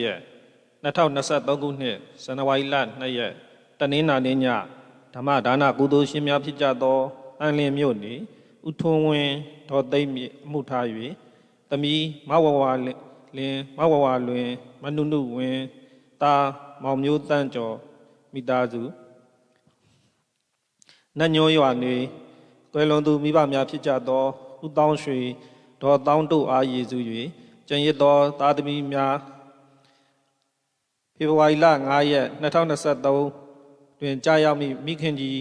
ရက်2023ခုနှစ်ဇန်နဝါရီလ2ရက်တနင်္လာနေ့ညဓမ္မဒါနကုသိုလ်ရှင်များဖြစ်ကြသောအန်လင်းမြို့နေဥထွန်းဝင်းဒေါ်သိမ့်မြင့်အမှုထား၍တမီမဝဝလင်းမဝဝလွင်မနုနုဝင်းတာမောင်မျိုးတန်းကျော်မိသားစုနတ်ညိုးရွာနေကွယ်လွန်သူမိဘများဖြစ်ကြသောဥတောင်းရွှေဒေါ်တောင်းတို့အားရည်စု၍ကျန်ရစ်သောသားသမီးများ ဖေဖော်ဝါရီလ9ရက်2023တွင်ကြာရောက်မိမိခင်ကြီး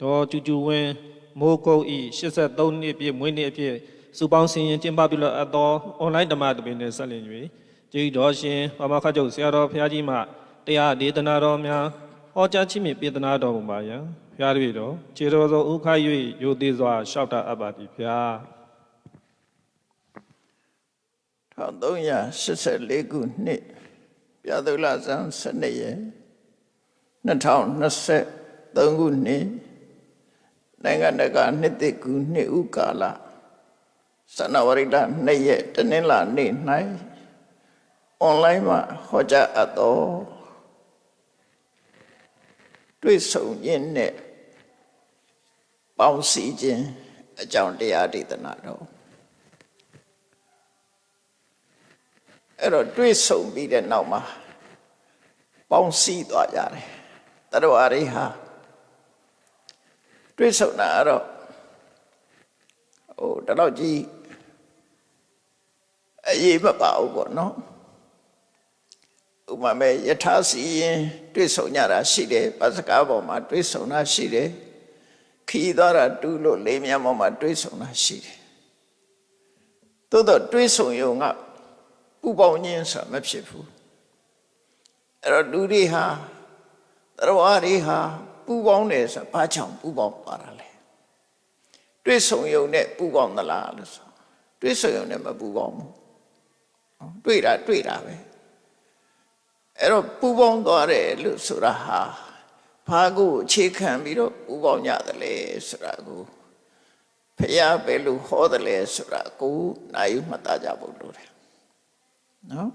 ဒေါ်ကျူကျူဝင်းမိုးကုတ်ဤ83နှစ်ပြည့်မွေးနေ့အဖြစ်စုပေါင်းစင်ရင်ကျင်းပပြုလုပ်အပ်သောအွန်လိုင်းဓမ္မတပင်နှင့်ဆက်လျင်၍ကျေးတော်ရှင်ဘာမခတ်ကျုပ်ဆရာတော်ဘုရားကြီးမှတရားဒေသနာတော်များဟောကြားခြင်းဖြင့်ပြေသနာတော်မူပါယံဘုရားတပည့်တော်ခြေတော်သောဥခါ၍ယိုသေးစွာလျှောက်တာအပ်ပါသည်ဘုရား1384ခုနှစ် ပြသုလဇန်12ရက်2023ခုနှစ်နိုင်ငံတကာနှစ်တကူနှစ်ဥကာလစနဝရိဒ2ရက်တနင်္လာနေ့၌အွန်လိုင်းမှာဟောကြားအပ်သောတွေ့ဆုံခြင်းနဲ့ပေါင်းစည်းခြင်းအကြောင်းတရားဒေသနာတော်အဲ့တော့တွေးဆုံပြီးတဲ့နောက်မှာ ပေါင်းစည်းသွားကြတယ်တရဝရိဟာတွေးဆုံတာအဲ့တော့ဟိုတတော့ကြီးအရေးမပါဘူးပေါ့နော်ဥပမာမဲ့ယထာစီရင်တွေးဆုံကြတာရှိတယ်ပစကားပေါ်မှာတွေးဆုံတာရှိတယ်ခီးသွားတာတူးလို့လေးမြတ်ပေါ်မှာတွေးဆုံတာရှိတယ်သို့တော့တွေးဆုံရုံကပူပေါင်းခြင်းဆိုတာမဖြစ်ဘူး အဲ့တော့လူတွေဟာတရားဝါတွေဟာပူပေါင်းတယ်ဆိုတာဘာကြောင့်ပူပေါင်းပါတာလဲတွေ့ဆုံယုံနဲ့ပူပေါင်းသလားလို့ဆိုတွေ့ဆုံယုံနဲ့မပူပေါင်းဘူးတွေ့တာတွေ့တာပဲအဲ့တော့ပူပေါင်းသွားတယ်လို့ဆိုတာဟာဘာကိုအခြေခံပြီးတော့ပူပေါင်းကြတယ်လဲဆိုတာကိုဖះပဲလို့ဟောတယ်လဲဆိုတာကိုနိုင်မှတ်သားကြဖို့လိုတယ်နော်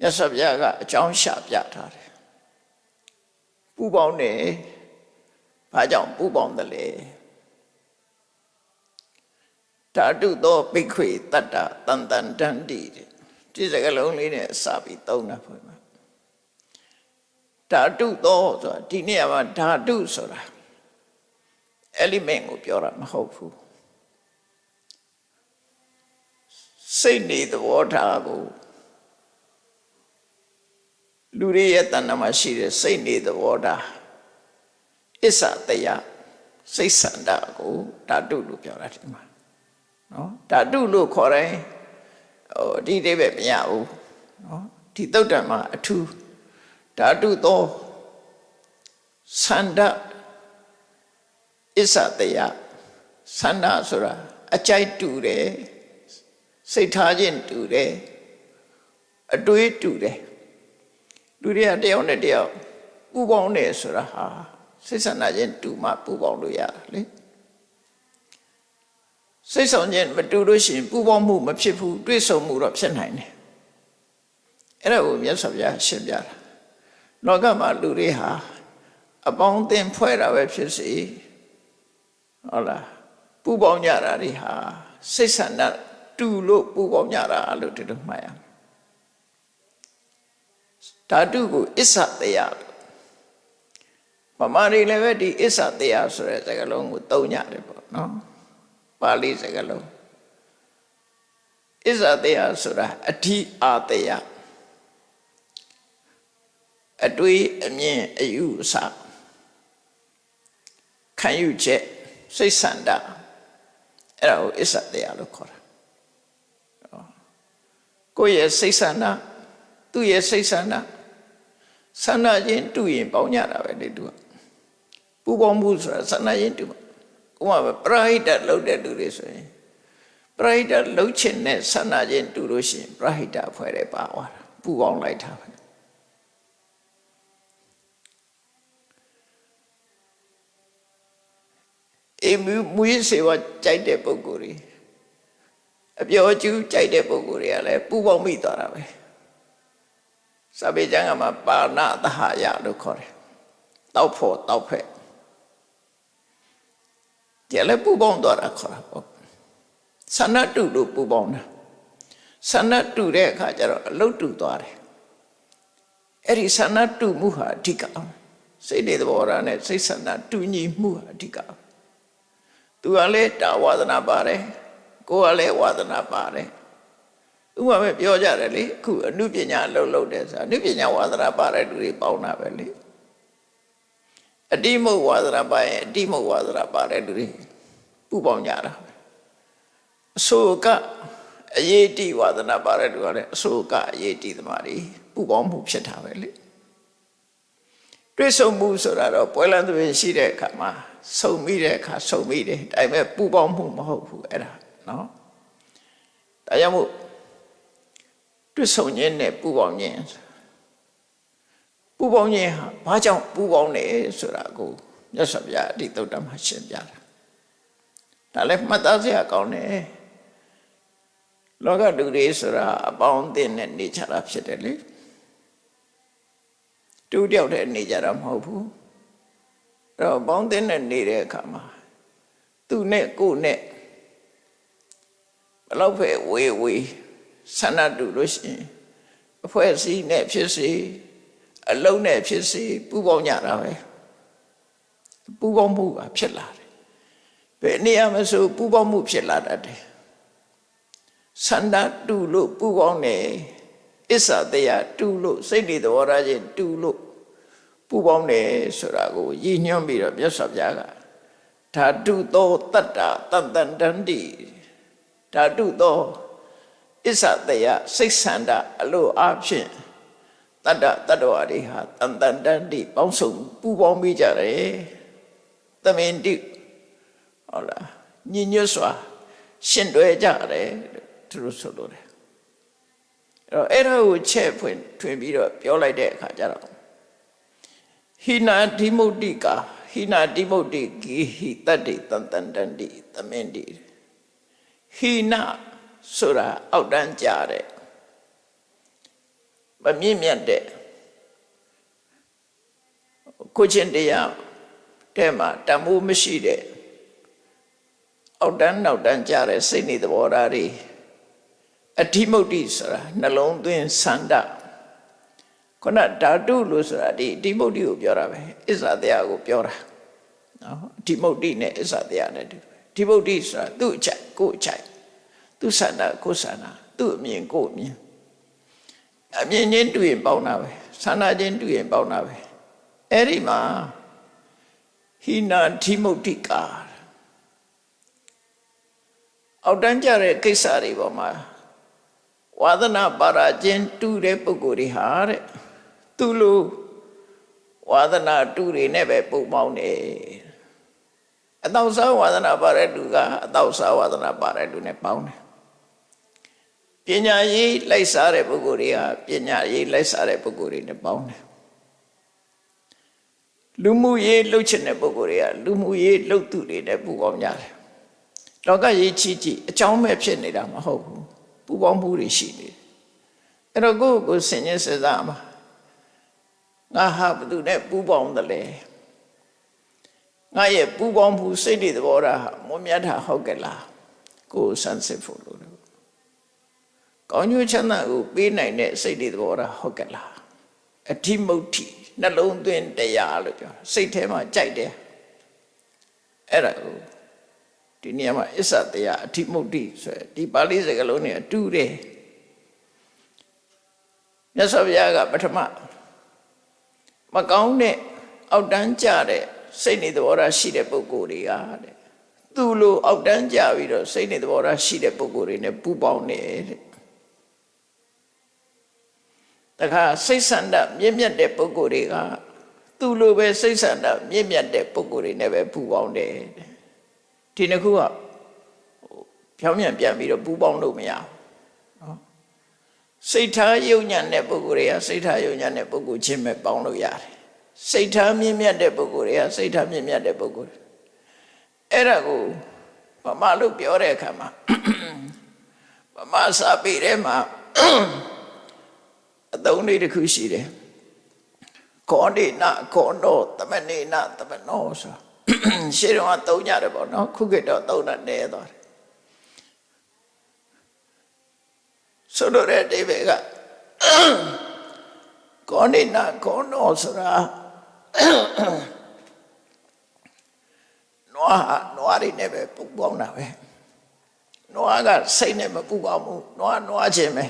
မြတ်စွာဘုရားကအကြောင်းရှာပြထားတယ်ပူပေါင်းတယ်ဘာကြောင့်ပူပေါင်းတယ်လဲဓာတုသောပိခွေတတ္တတန်တန်တန်တိတဲ့ဒီစကလုံးလေးနဲ့စပြီးသုံးတာဖွင့်မှာဓာတုသောဆိုတာဒီနေရာမှာဓာတုဆိုတာ element ကိုပြောတာမဟုတ်ဘူးစိတ်နေသဘောထားကို လူတွေရဲ့တဏ္ဍာမှာရှိတဲ့စိတ်နေသဘောထားအစ္ဆတရားစိတ်ဆန္ဒကိုဓာတုလို့ပြောတာဒီမှာနော်ဓာတုလို့ခေါ်တယ်ဟိုဒီအိဗယ်မရဘူးနော်ဒီသုတ်တံမှာအထူးဓာတုသောဆန္ဒအစ္ဆတရားဆန္ဒဆိုတာအကြိုက်တူတယ်စိတ်ထားခြင်းတူတယ်အတွေးတူတယ် လူတွေကတယောက်နဲ့တယောက်ပူပေါင်းတယ်ဆိုတာဟာစိတ်ဆန္ဒချင်းတူမှပူပေါင်းလို့ရတာလေစိတ်ဆောင်ခြင်းမတူလို့ရှိရင်ပူပေါင်းမှုမဖြစ်ဘူးတွေးဆုံမှုတော့ဖြစ်နိုင်တယ်အဲ့ဒါကိုမြတ်စွာဘုရားရှင်းပြတာလောကမှာလူတွေဟာအပေါင်းအသင်းဖွဲ့တာပဲဖြစ်စီဟုတ်လားပူပေါင်းကြတာတွေဟာစိတ်ဆန္ဒတူလို့ပူပေါင်းကြတာလို့ဒီလိုမှတ်ရမယ် ဓာတုကိုအစ္ဆတရားပမာရီလည်းပဲဒီအစ္ဆတရားဆိုတဲ့စကားလုံးကိုသုံးကြတယ်ပေါ့နော်ပါဠိစကားလုံးအစ္ဆတရားဆိုတာအဓိအာတရားအတွေးအမြင်အယူအဆခံယူချက်စိတ်ဆန္ဒအဲ့ဒါကိုအစ္ဆတရားလို့ခေါ်တာကိုယ့်ရဲ့စိတ်ဆန္ဒသူ့ရဲ့စိတ်ဆန္ဒ ဆန္ဒချင်းတူရင်ပေါင်းကြတာပဲလေသူကပူပေါင်းမှုဆိုတာဆန္ဒချင်းတူဥပမာပရဟိတလုပ်တဲ့လူတွေဆိုရင်ပရဟိတလှုပ်ချင်တဲ့ဆန္ဒချင်းတူလို့ရှိရင်ပရဟိတအဖွဲ့တွေပါသွားတာပူပေါင်းလိုက်တာပဲအေးမူရစေဝကြိုက်တဲ့ပုံကိုယ်တွေအပျော်ကျူးကြိုက်တဲ့ပုံကိုယ်တွေကလည်းပူပေါင်းမိသွားတာပဲ စာပေကျမ်းကမှာပါဏသဟယလို့ခေါ်တယ်တောက်ဖို့တောက်ဖက်ကြလည်းပူပေါင်းသွားတာခေါ်တာပေါ့ဆန္ဒတုလို့ပူပေါင်းတာဆန္ဒတုတဲ့အခါကျတော့အလုတ်တူသွားတယ်အဲ့ဒီဆန္ဒတုမှုဟာအဓိကစိတ်တွေသဘောထားနဲ့စိတ်ဆန္ဒတူညီမှုဟာအဓိကသူကလည်းတာဝါဒနာပါတယ်ကိုယ်ကလည်းဝါဒနာပါတယ် ဥပမာပဲပြောကြတယ်လေအခုအနုပညာလှုပ်လှုပ်တယ်ဆိုတာအနုပညာဝါဒနာပါတဲ့လူတွေပေါင်းတာပဲလေအတိမုတ်ဝါဒနာပါရင်အတိမုတ်ဝါဒနာပါတဲ့လူတွေပူပေါင်းကြတာအစိုးကအရေးတိဝါဒနာပါတဲ့လူကလည်းအစိုးကအရေးတိသမားတွေပူပေါင်းမှုဖြစ်တာပဲလေတွေ့ဆုံမှုဆိုတာတော့ပွဲလန်းသွင်းရှိတဲ့အခါမှာဆုံမိတဲ့အခါဆုံမိတယ်ဒါပေမဲ့ပူပေါင်းမှုမဟုတ်ဘူးအဲ့ဒါနော်ဒါကြောင့်မို့ တွေ့ဆုံခြင်းနဲ့ပူပေါင်းခြင်းပူပေါင်းခြင်းဟာဘာကြောင့်ပူပေါင်းလဲဆိုတာကိုမြတ်စွာဘုရားအတိတုတ်တမှာရှင်းပြတာဒါလည်းမှတ်သားစရာကောင်းတယ်လောကလူတွေဆိုတာအပေါင်းအသင်းနဲ့နေကြတာဖြစ်တယ်လေတူတယောက်တည်းနေကြတာမဟုတ်ဘူးအဲ့တော့ပေါင်းအသင်းနဲ့နေတဲ့အခါမှာသူနဲ့ကိုယ်နဲ့ဘလောက်ပဲဝေးဝေး ဆန္ဒတူလို့ရှိရင်အဖွဲ့အစည်းနဲ့ဖြစ်စေအလုံးနဲ့ဖြစ်စေပူပေါင်းကြတာပဲပူပေါင်းမှုကဖြစ်လာတယ်ဘယ်နေရာမှာဆိုပူပေါင်းမှုဖြစ်လာတတ်တယ်ဆန္ဒတူလို့ပူပေါင်းတယ်အစ္ဆတရားတူလို့စိတ်တွေသဘောထားချင်းတူလို့ပူပေါင်းတယ်ဆိုတာကိုရည်ညွှန်းပြီးတော့မြတ်စွာဘုရားကဓာတုသောတတ္တာတန်တန်တန္တိဓာတုသော အစ္ဆတရားစိတ်ဆန္ဒအလိုအဖြစ်တတ္တတတ္တဝါတွေဟာတန်တန်တန္တိပေါင်းစုံပူပေါင်းပြီးကြတယ်သမင်တိဟုတ်လားညညွတ်စွာရှင်တွဲကြတယ်သူတို့ဆိုလို့တယ်အဲ့တော့အဲ့ဒါကိုချက်ဖွင့်ထွင်ပြီးတော့ပြောလိုက်တဲ့အခါကျတော့ဟိနာဓိမုတ်တိကာဟိနာဓိမုတ်တိဂီဟိတတ္တိတန်တန်တန္တိသမင်တိဟိနာ ဆိုတာအောက်တန်းကြတဲ့မမြင့်မြတ်တဲ့ကိုချင်းတရားတဲ့မှာတမိုးမရှိတဲ့အောက်တန်းနောက်တန်းကြတဲ့စိတ်နေသဘောထားတွေအဓိမုတ်တိဆိုတာနှလုံးသွင်းဆန္ဒခုနဓာတုလို့ဆိုတာဒီအဓိမုတ်တိကိုပြောတာပဲအစ္ဆတရားကိုပြောတာနော်အဓိမုတ်တိနဲ့အစ္ဆတရားနဲ့တူအဓိမုတ်တိဆိုတာသူ့အချက်ကိုအချက် သူဆန္ဒကိုဆန္ဒသူ့အမြင်ကိုအမြင်အမြင်ချင်းတူရင်ပေါင်းတာပဲဆန္ဒချင်းတူရင်ပေါင်းတာပဲအဲ့ဒီမှာဟိနာဓိမုတ်တိကာအောက်တန်းကြတဲ့ကိစ္စတွေပေါ်မှာဝါသနာပါရာချင်းတူတဲ့ပုဂ္ဂိုလ်တွေဟာတဲ့သူလိုဝါသနာတူတွေနဲ့ပဲပုံပေါင်းတယ်အတောက်စားဝါသနာပါတဲ့လူကအတောက်စားဝါသနာပါတဲ့လူနဲ့ပေါင်းတယ် ပညာရေးလိုက်စားတဲ့ပုဂ္ဂိုလ်တွေကပညာရေးလိုက်စားတဲ့ပုဂ္ဂိုလ်တွေနဲ့ပေါင်းတယ်လူမှုရေးလှုပ်ချင်တဲ့ပုဂ္ဂိုလ်တွေကလူမှုရေးလှုပ်သူတွေနဲ့ပူပေါင်းကြတယ်လောကရေးချီချီအကြောင်းမဲ့ဖြစ်နေတာမဟုတ်ဘူးပူပေါင်းမှုတွေရှိနေတယ်အဲ့တော့ကိုယ့်ကိုယ်ဆင်ញင်စေစားမှာငါဟာဘသူနဲ့ပူပေါင်းတယ်လေငါရဲ့ပူပေါင်းမှုစိတ်တွေသဘောထားဟာမွန်မြတ်တာဟုတ်ကဲ့လားကိုယ်ဆန်းစစ်ဖို့လို့ ကောင်းကျိုးချမ်းသာကိုပေးနိုင်တဲ့စိတ်တွေသဘောထားဟုတ်ကဲ့လားအဓိမုတ်တိနှလုံးသွင်းတရားလို့ပြောစိတ်ထဲမှာကြိုက်တယ်အဲ့ဒါကိုဒီနေရာမှာအစ္ဆတရားအဓိမုတ်တိဆိုရယ်ဒီပါဠိစကားလုံးနဲ့အတူတယ်မြတ်စွာဘုရားကပထမမကောင်းတဲ့အောက်တန်းကြတဲ့စိတ်နေသဘောထားရှိတဲ့ပုဂ္ဂိုလ်တွေကတဲ့သူ့လိုအောက်တန်းကြပြီးတော့စိတ်နေသဘောထားရှိတဲ့ပုဂ္ဂိုလ်တွေနဲ့ပူပေါင်းတယ် တဲ့တခါစိတ်ဆန္ဒမြင့်မြတ်တဲ့ပုဂ္ဂိုလ်တွေကသူ့လိုပဲစိတ်ဆန္ဒမြင့်မြတ်တဲ့ပုဂ္ဂိုလ်တွေနဲ့ပဲပူပေါင်းတယ်ဒီနှစ်ခုကဖြောင်းမြန်ပြန်ပြီးတော့ပူပေါင်းလို့မရဘူးနော်စိတ်ထားယုံညံ့တဲ့ပုဂ္ဂိုလ်တွေကစိတ်ထားယုံညံ့တဲ့ပုဂ္ဂိုလ်ချင်းပဲပေါင်းလို့ရတယ်စိတ်ထားမြင့်မြတ်တဲ့ပုဂ္ဂိုလ်တွေကစိတ်ထားမြင့်မြတ်တဲ့ပုဂ္ဂိုလ်အဲ့ဒါကိုဗမာလို့ပြောတဲ့အခါမှာဗမာစာပေထဲမှာ အသုံးလေးတစ်ခုရှိတယ်ခောဏိနခောနောသမဏိနသမနောဆိုရှင်းတော့သုံးကြတယ်ပေါ့နော်ခုခေတ်တော့သုံးတာနည်းသွားတယ်ဆိုလိုတဲ့အဓိပ္ပာယ်ကကောဏိနခောနောဆိုတာနွားဟာနွားတွေနဲ့ပဲပူပေါင်းတာပဲနွားကစိတ်နဲ့မပူပေါင်းဘူးနွားနွားခြင်းပဲ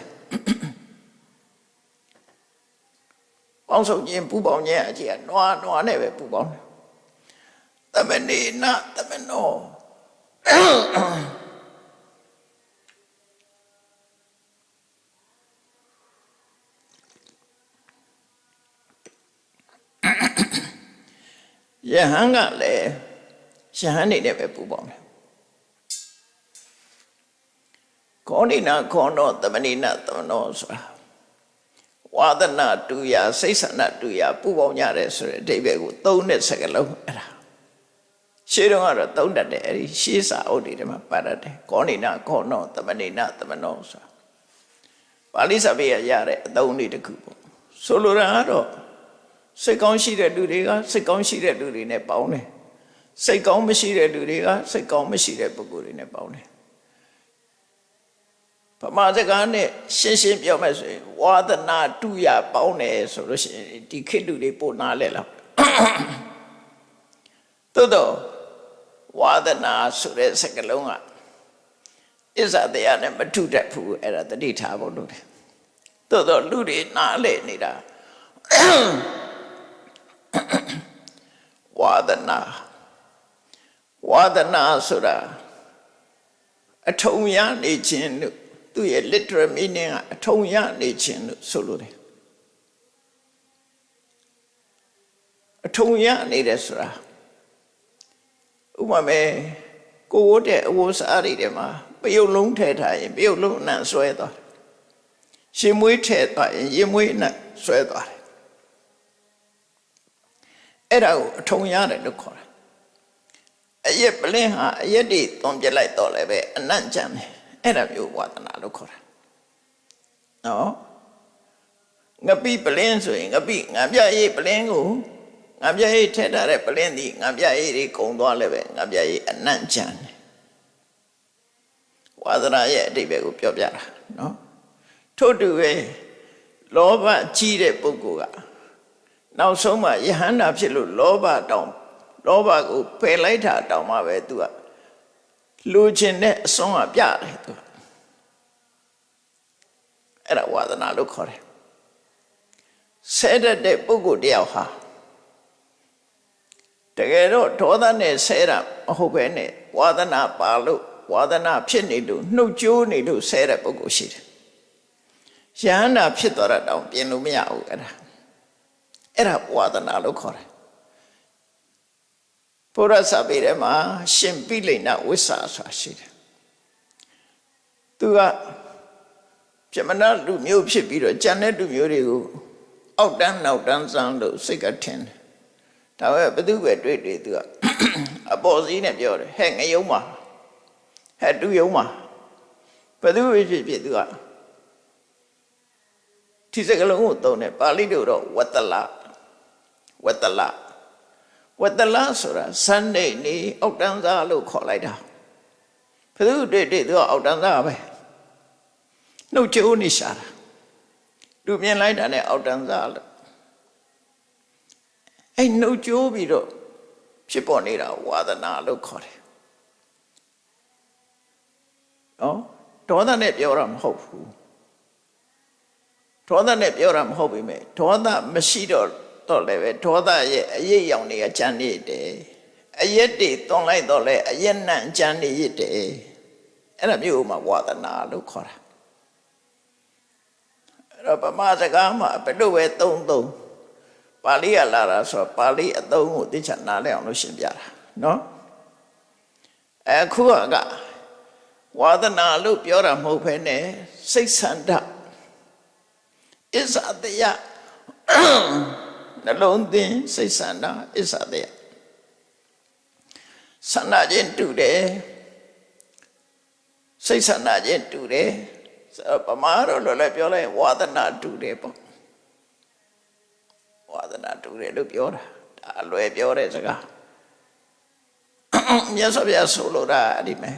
ပေါင်းစုံခြင်းပူပေါင်းခြင်းအကြည့်ကနွားနွားနဲ့ပဲပူပေါင်းတယ်သမဏေနသမနောယဟန်ကလည်းယဟန်နေနဲ့ပဲပူပေါင်းတယ်ခောဏိနာခောနောသမဏိနာသမနောဆိုတာ ဝါဒနာတူရာစိတ်ဆန္ဒတူရာပူပေါင်းကြတယ်ဆိုတဲ့အဓိပ္ပာယ်ကိုသုံးတဲ့စကားလုံးအဲ့ဒါရှေးတုန်းကတော့သုံးတတ်တယ်အဲ့ဒီရှေးစာအုပ်တွေထဲမှာပါတတ်တယ်ခောဏိနာခောနောသမဏိနာသမနောဆိုတာပါဠိစာပေရရတဲ့အသုံးလေးတစ်ခုပေါ့ဆိုလိုတာကတော့စိတ်ကောင်းရှိတဲ့လူတွေကစိတ်ကောင်းရှိတဲ့လူတွေနဲ့ပေါင်းတယ်စိတ်ကောင်းမရှိတဲ့လူတွေကစိတ်ကောင်းမရှိတဲ့ပုဂ္ဂိုလ်တွေနဲ့ပေါင်းတယ် ဗမာစကားနဲ့ရှင်းရှင်းပြောမယ်ဆိုရင်ဝါဒနာတူရပေါင်းတယ်ဆိုလို့ရှိရင်ဒီခေတ်လူတွေပို့နားလဲလားသို့တော့ဝါဒနာဆိုတဲ့စကားလုံးကအစ္ဆတရားနဲ့မထုတတ်ဘူးအဲ့ဒါတတိထားဖို့လို့တယ်သို့တော့လူတွေနားလဲနေတာဝါဒနာဝါဒနာဆိုတာအထုံရနေခြင်းလို့ သူ့ရဲ့ literal meaning ကအထုံရနေခြင်းလို့ဆိုလိုတယ်အထုံရနေတယ်ဆိုတာဥပမာပဲကိုဝတ်တဲ့အဝတ်စားတွေထဲမှာပယုတ်လုံးထည့်ထားရင်ပယုတ်လုံးအနံ့ဆွဲသွားတယ်ရှင်မွေးထည့်သွားရင်ရင်မွေးအနံ့ဆွဲသွားတယ်အဲ့ဒါကိုအထုံရတယ်လို့ခေါ်တာအရက်ပလင်းဟာအရက်တွေသွန်ပြလိုက်တော့လည်းပဲအနံ့ကြမ်းတယ် အဲ့ဒါမျိုးဝါဒနာလို့ခေါ်တာနော်ငပိပလင်းဆိုရင်ငပိငါပြရေးပလင်းကိုငါပြရေးထည့်ထားတဲ့ပလင်းဒီငါပြရေးတွေကုံသွားလည်းပဲငါပြရေးအနံ့ကြမ်းတယ်ဝါဒနာရဲ့အတိတ်ပဲကိုပြောပြတာနော်ထို့တူပဲလောဘကြီးတဲ့ပုဂ္ဂိုလ်ကနောက်ဆုံးမှယဟန္တာဖြစ်လို့လောဘတောင်လောဘကိုပယ်လိုက်တာတောင်မှပဲသူက လူချင်းတဲ့အစွန်းကပြတယ်သူအဲ့ဒါဝါဒနာလို့ခေါ်တယ်ဆဲတတ်တဲ့ပုဂ္ဂိုလ်တယောက်ဟာတကယ်တော့ဒေါသနဲ့ဆဲတာမဟုတ်ပဲနဲ့ဝါဒနာပါလို့ဝါဒနာဖြစ်နေလို့နှုတ်ကြိုးနေလို့ဆဲတဲ့ပုဂ္ဂိုလ်ရှိတယ်ယဟန္တာဖြစ်သွားတာတောင်ပြင်လို့မရဘူးအဲ့ဒါအဲ့ဒါဝါဒနာလို့ခေါ်တယ် ဘုရားစာပေထဲမှာရှင်ပိလိန်နဝိဆာဆိုတာရှိတယ်သူကပြမနာလူမျိုးဖြစ်ပြီးတော့ကြံတဲ့လူမျိုးတွေကိုအောက်တန်းနောက်တန်းစမ်းလို့စိတ်ကထင်တယ်ဒါပဲဘသူပဲတွေ့တွေ့သူကအပေါ်စီးနဲ့ပြောတယ်ဟဲ့ငယုံမှာဟဲ့တူယုံမှာဘသူပဲဖြစ်ဖြစ်သူကဒီစကလုံးကိုသုံးတယ်ပါဠိလိုတော့ဝတ္တလဝတ္တလ ဝတ္တလဆိုတာဇန်နေနေအောက်တန်းသားလို့ခေါ်လိုက်တာဘယ်သူတွေ့တွေ့သူကအောက်တန်းသားပဲနှုတ်ချိုးနေရှာတာလူမြင်လိုက်တာနဲ့အောက်တန်းသားလို့အဲ့နှုတ်ချိုးပြီးတော့ဖြစ်ပေါ်နေတာဝါဒနာလို့ခေါ်တယ်နော်ဒေါသနဲ့ပြောတာမဟုတ်ဘူးဒေါသနဲ့ပြောတာမဟုတ်ပေမဲ့ဒေါသမရှိတော့ တော့လည်းပဲဒေါသရဲ့အရေးရောင်တွေကကြမ်းနေတယ်အရက်တွေတွန်လိုက်တော့လဲအရက်နံကြမ်းနေရတဲ့အဲ့ဒါမျိုးမှာဝါဒနာလို့ခေါ်တာအဲ့တော့ဗမာစကားမှာဘယ်လိုပဲသုံးသုံးပါဠိရလာတာဆိုပါဠိအသုံးကိုသိချာနားလည်အောင်လို့ရှင်းပြတာနော်အခုကဝါဒနာလို့ပြောတာမဟုတ်ဘဲနဲ့စိတ်ဆန္ဒအစ္ဆတယ နှလုံးသွင်းစိတ်ဆန္ဒအစ္ဆတယဆန္ဒချင်းတူတယ်စိတ်ဆန္ဒချင်းတူတယ်ပမာတော့လို့လည်းပြောလိုက်ဝါဒနာတူတယ်ပေါ့သနာတူတယ်လို့ပြောတာဒါအလွယ်ပြောတဲ့စကားမြတ်စွာဘုရားဆိုလိုတာအဲ့ဒီမဲ့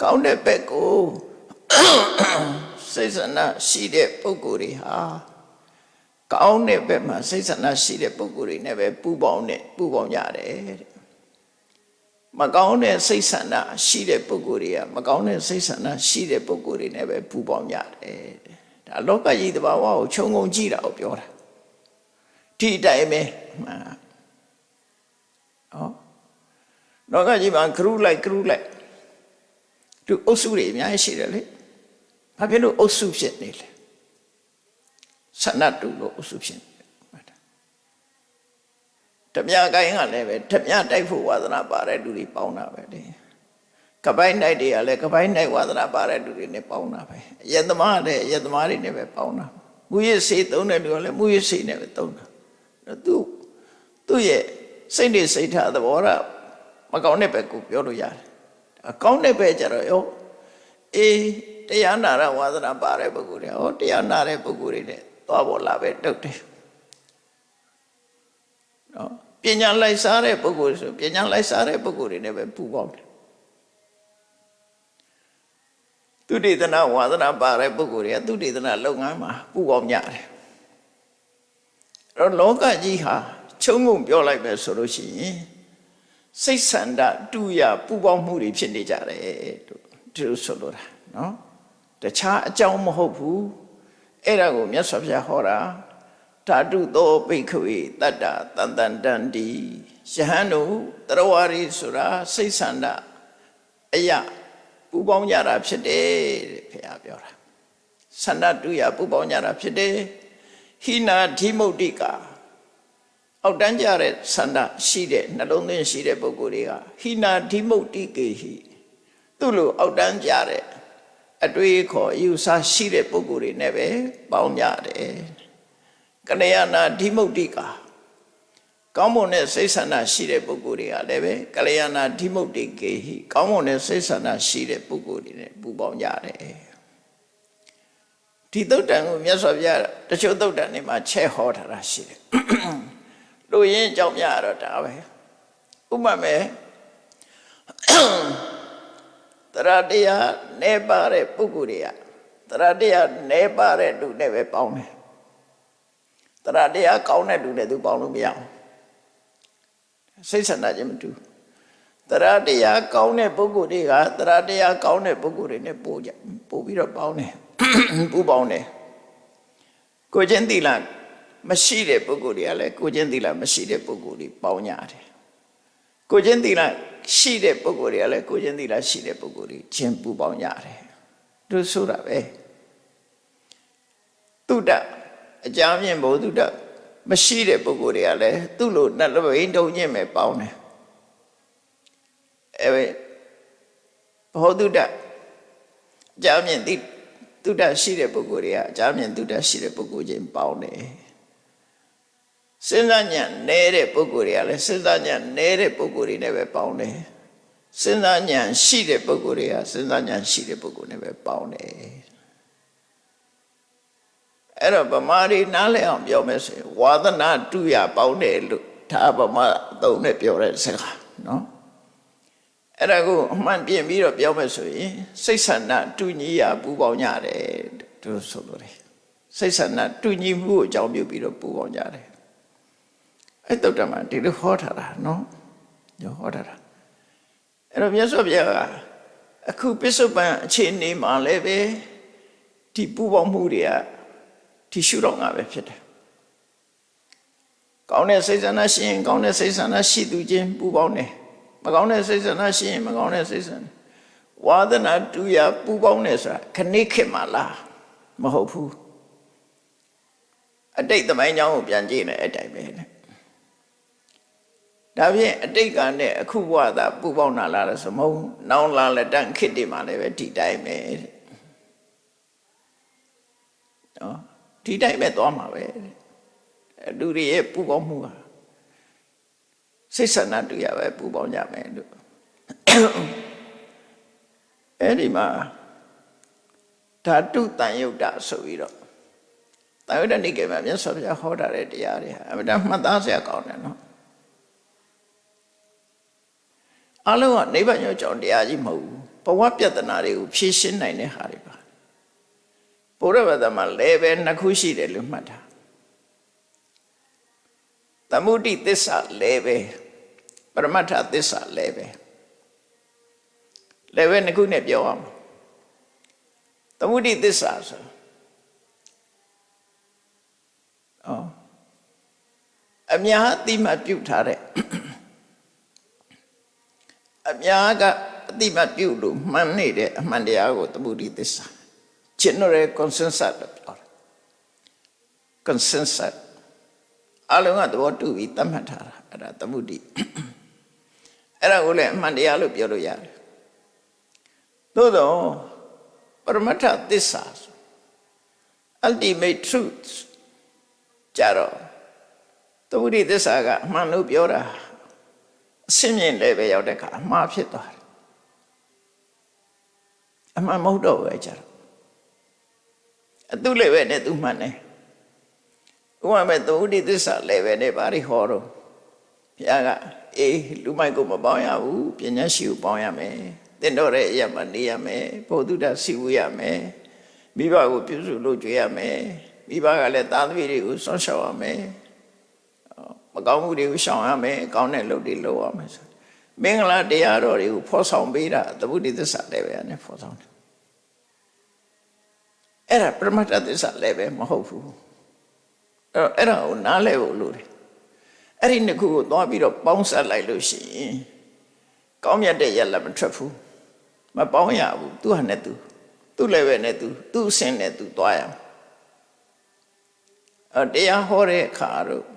ကောင်းတဲ့ဘက်ကိုစိတ်ဆန္ဒရှိတဲ့ပုဂ္ဂိုလ်တွေဟာ ကောင်းတဲ့ဘက်မှာစိတ်ဆန္ဒရှိတဲ့ပုဂ္ဂိုလ်တွေနဲ့ပဲပူပေါင်းနဲ့ပူပေါင်းကြတယ်တဲ့မကောင်းတဲ့စိတ်ဆန္ဒရှိတဲ့ပုဂ္ဂိုလ်တွေကမကောင်းတဲ့စိတ်ဆန္ဒရှိတဲ့ပုဂ္ဂိုလ်တွေနဲ့ပဲပူပေါင်းကြတယ်ဒါလောကကြီးတဘာဝကိုခြုံငုံကြည့်တာကိုပြောတာဒီအတိုင်းပဲမှန်ဟောလောကကြီးမှာဂရုလိုက်ဂရုလိုက်သူအုပ်စုတွေအများကြီးရှိတယ်လေဘာဖြစ်လို့အုပ်စုဖြစ်နေလဲ ဆန္ဒတူလို့အုပ်စုဖြစ်နေတမြကိုင်းကလည်းပဲတမြတိုက်ဖို့ဝါသနာပါတဲ့လူတွေပေါင်းတာပဲလေကပိုင်းနိုင်တွေကလည်းကပိုင်းနိုင်ဝါသနာပါတဲ့လူတွေနဲ့ပေါင်းတာပဲယသမားလည်းယသမားတွေနဲ့ပဲပေါင်းတာမူရစေသုံးတဲ့လူကလည်းမူရစေနဲ့ပဲသုံးတာသူသူ့ရဲ့စိတ်တွေစိတ်ထားသဘောရမကောင်းတဲ့ဘက်ကိုပြောလို့ရတယ်အကောင်းတဲ့ဘက်ကျတော့ရောအေးတရားနာရဝါသနာပါတဲ့ပုဂ္ဂိုလ်တွေဟောတရားနာတဲ့ပုဂ္ဂိုလ်တွေနဲ့ သွားပေါ်လာပဲတုတ်တယ်နော်ပညာလိုက်စားတဲ့ပုဂ္ဂိုလ်ဆိုပညာလိုက်စားတဲ့ပုဂ္ဂိုလ်တွေနဲ့ပဲပူပေါင်းတယ်သူတေသနာဝါသနာပါတဲ့ပုဂ္ဂိုလ်တွေကသူတေသနာလုပ်ငန်းမှာပူပေါင်းကြတယ်အဲ့တော့လောကကြီးဟာချုံငုံပြောလိုက်ပဲဆိုလို့ရှိရင်စိတ်ဆန္ဒတူရပူပေါင်းမှုတွေဖြစ်နေကြတယ်တို့ဒီလိုဆိုလိုတာနော်တခြားအကြောင်းမဟုတ်ဘူး အဲ့ဒါကိုမြတ်စွာဘုရားဟောတာဓာတုသောပိခဝေတတ္တတန်တန်တန်တီယဟန်တို့တရဝရီဆိုတာစိတ်ဆန္ဒအယပူပေါင်းကြတာဖြစ်တယ်တဲ့ဘုရားပြောတာဆန္ဒတူရပူပေါင်းကြတာဖြစ်တယ်ဟိနာဓိမုတ်တိကာအောက်တန်းကြတဲ့ဆန္ဒရှိတဲ့နှလုံးသွင်းရှိတဲ့ပုဂ္ဂိုလ်တွေကဟိနာဓိမုတ်တိကေဟိသူ့လိုအောက်တန်းကြတဲ့ အတွေးခေါ်ယူဆရှိတဲ့ပုဂ္ဂိုလ်တွေနဲ့ပဲပေါင်းကြတယ်ကလျာဏဓိမုတ်တိကာကောင်းမွန်တဲ့စိတ်ဆန္ဒရှိတဲ့ပုဂ္ဂိုလ်တွေကလည်းပဲကလျာဏဓိမုတ်တိကေဟိကောင်းမွန်တဲ့စိတ်ဆန္ဒရှိတဲ့ပုဂ္ဂိုလ်တွေနဲ့ပူပေါင်းကြတယ်ဒီသုတ်တန်ကိုမြတ်စွာဘုရားတချို့သုတ်တန်တွေမှာချက်ဟောထားတာရှိတယ်လူရင်းအကြောင်းများတော့ဒါပဲဥပမာ တရားတရားနေပါတဲ့ပုဂ္ဂိုလ်တွေကတရားတရားနေပါတဲ့လူနဲ့ပဲပေါင်းတယ်တရားတရားကောင်းတဲ့လူနဲ့သူပေါင်းလို့မရဘူးစိတ်ဆန္ဒချင်းမတူတရားတရားကောင်းတဲ့ပုဂ္ဂိုလ်တွေကတရားတရားကောင်းတဲ့ပုဂ္ဂိုလ်တွေနဲ့ပို့ကြပို့ပြီးတော့ပေါင်းတယ်ပူပေါင်းတယ်ကိုချင်းတိလမရှိတဲ့ပုဂ္ဂိုလ်တွေကလည်းကိုချင်းတိလမရှိတဲ့ပုဂ္ဂိုလ်တွေပေါင်းကြတယ်ကိုချင်းတိလ ရှိတဲ့ပုဂ္ဂိုလ်တွေကလည်းကိုချင်းတိလရှိတဲ့ပုဂ္ဂိုလ်တွေချင်းပူပေါင်းကြတယ်သူဆိုတာပဲတုဒ္ဒအကြမ်းမြင့်ဘုဒ္ဓမရှိတဲ့ပုဂ္ဂိုလ်တွေကလည်းသူ့လိုနှလုံးတုံညင့်မဲ့ပေါင်းတယ်အဲဘောဓုဒ္ဒအကြမ်းမြင့်တိတုဒ္ဒရှိတဲ့ပုဂ္ဂိုလ်တွေကအကြမ်းမြင့်တုဒ္ဒရှိတဲ့ပုဂ္ဂိုလ်ချင်းပေါင်းတယ် စဉ်းစားဉာဏ်နဲတဲ့ပုဂ္ဂိုလ်တွေကလည်းစဉ်းစားဉာဏ်နဲတဲ့ပုဂ္ဂိုလ်တွေနဲ့ပဲပေါင်းတယ်စဉ်းစားဉာဏ်ရှိတဲ့ပုဂ္ဂိုလ်တွေကစဉ်းစားဉာဏ်ရှိတဲ့ပုဂ္ဂိုလ်နဲ့ပဲပေါင်းတယ်အဲ့တော့ဗမာတွေနားလည်အောင်ပြောမယ်ဆိုရင်ဝါသနာတူရပေါင်းတယ်လို့ဒါဗမာအသုံးနဲ့ပြောတဲ့စကားနော်အဲ့ဒါကိုအမှန်ပြင်ပြီးတော့ပြောမယ်ဆိုရင်စိတ်ဆန္ဒတူညီရပူပေါင်းကြတယ်သူဆိုလို့တယ်စိတ်ဆန္ဒတူညီမှုကိုအကြောင်းပြုပြီးတော့ပူပေါင်းကြတယ် အဲ့တုတ်တမှာဒီလိုဟောထားတာနော်ညဟောထားတာအဲ့တော့မြတ်စွာဘုရားကအခုပစ္စုပန်အခြေအနေမှာလည်းပဲဒီပူပေါင်းမှုတွေကဒီရှုတော့ငါပဲဖြစ်တယ်ကောင်းတဲ့စိတ်ဆန္ဒရှိရင်ကောင်းတဲ့စိတ်ဆန္ဒရှိသူချင်းပူပေါင်းတယ်မကောင်းတဲ့စိတ်ဆန္ဒရှိရင်မကောင်းတဲ့စိတ်ဆန္ဒဝါဒနာတူရပူပေါင်းတယ်ဆိုတာခဏိခေတ်မှာလားမဟုတ်ဘူးအတိတ်သမိုင်းကြောင်းကိုပြန်ကြည့်နေအဲ့တိုင်ပဲလေ ဒါဖြင့်အတိတ်ကနဲ့အခုဘဝသာပူပေါင်းတာလားဆိုမဟုတ်နောင်လာလက်တန့်ခေတ်တွေမှာလည်းပဲဒီတိုင်းပဲတဲ့နော်ဒီတိုင်းပဲသွားမှာပဲလူတွေရဲ့ပူပေါင်းမှုဟာစိတ်ဆန္ဒတူရပဲပူပေါင်းကြမယ်လို့အဲ့ဒီမှာဓာတုတန်ယုတ်တာဆိုပြီးတော့တာဝတ္တနိကေမှာမြတ်စွာဘုရားဟောတာတဲ့တရားတွေဟာအမှန်တမ်းမှတ်သားစရာကောင်းတယ်နော် အလုံးကနိဗ္ဗာန်ရောက်ကြောင်းတရားကြီးမဟုတ်ဘူးဘဝပြဿနာတွေကိုဖြေရှင်းနိုင်တဲ့ဟာတွေပါဘုရားဘာသာမှာလည်းပဲနှစ်ခုရှိတယ်လို့မှတ်တာသမုဒိသစ္စာလည်းပဲပရမတ္ထသစ္စာလည်းပဲလည်းပဲနှစ်ခုနဲ့ပြောအောင်သမုဒိသစ္စာဆိုအော်အများအတိမပြုတ်ထားတဲ့ အများကအတိမပြုတ်လို့မှန်နေတဲ့အမှန်တရားကိုသမုဒိသစ္စာ general consensus လို့ပြောတာ consensus အလုံးကသဘောတူပြီးသတ်မှတ်ထားတာအဲ့ဒါသမုဒိအဲ့ဒါကိုလည်းအမှန်တရားလို့ပြောလို့ရတယ်သို့တော့ပရမတ္ထသစ္စာ ultimate truth ကြတော့သမုဒိသစ္စာကအမှန်လို့ပြောတာ အစင်းမြင့်လည်းပဲရောက်တဲ့အခါအမှားဖြစ်သွားတယ်အမှန်မဟုတ်တော့ဘူးကြတော့အတုလည်းပဲနဲ့သူမှန်တယ်ဥပမာသမုဒိသစ္စာလည်းပဲနဲ့ဘာတွေဟောတော့ဘုရားကအေးလူမိုက်ကိုမပေါင်းရဘူးပညာရှိကိုပေါင်းရမယ်တင်တော့တဲ့အရာမှာနေရမယ်ဘုဒ္ဓတစီဝရမယ်မိဘကိုပြုစုလို့ကြွေးရမယ်မိဘကလည်းသားသမီးတွေကိုဆွမ်းရှောက်ရမယ် မကောင်းမှုတွေကိုရှောင်ရမယ်ကောင်းတဲ့လုပ်တွေလုပ်ရမယ်ဆိုမင်္ဂလာတရားတော်တွေကိုဖော်ဆောင်ပေးတာသမုဒိသစ္စာလည်းပဲနဲ့ဖော်ဆောင်တယ်အဲ့ဒါပရမတ္ထသစ္စာလည်းပဲမဟုတ်ဘူးအဲ့တော့အဲ့ဒါကိုနားလဲဖို့လိုတယ်အဲ့ဒီနှစ်ခုကိုသွားပြီးတော့ပေါင်းစပ်လိုက်လို့ရှိရင်ကောင်းမြတ်တဲ့ရလက်မထွက်ဘူးမပေါင်းရဘူးသူဟာနဲ့သူသူ့လည်းပဲနဲ့သူသူ့အဆင့်နဲ့သူသွားရမယ်အတရားဟောတဲ့အခါတော့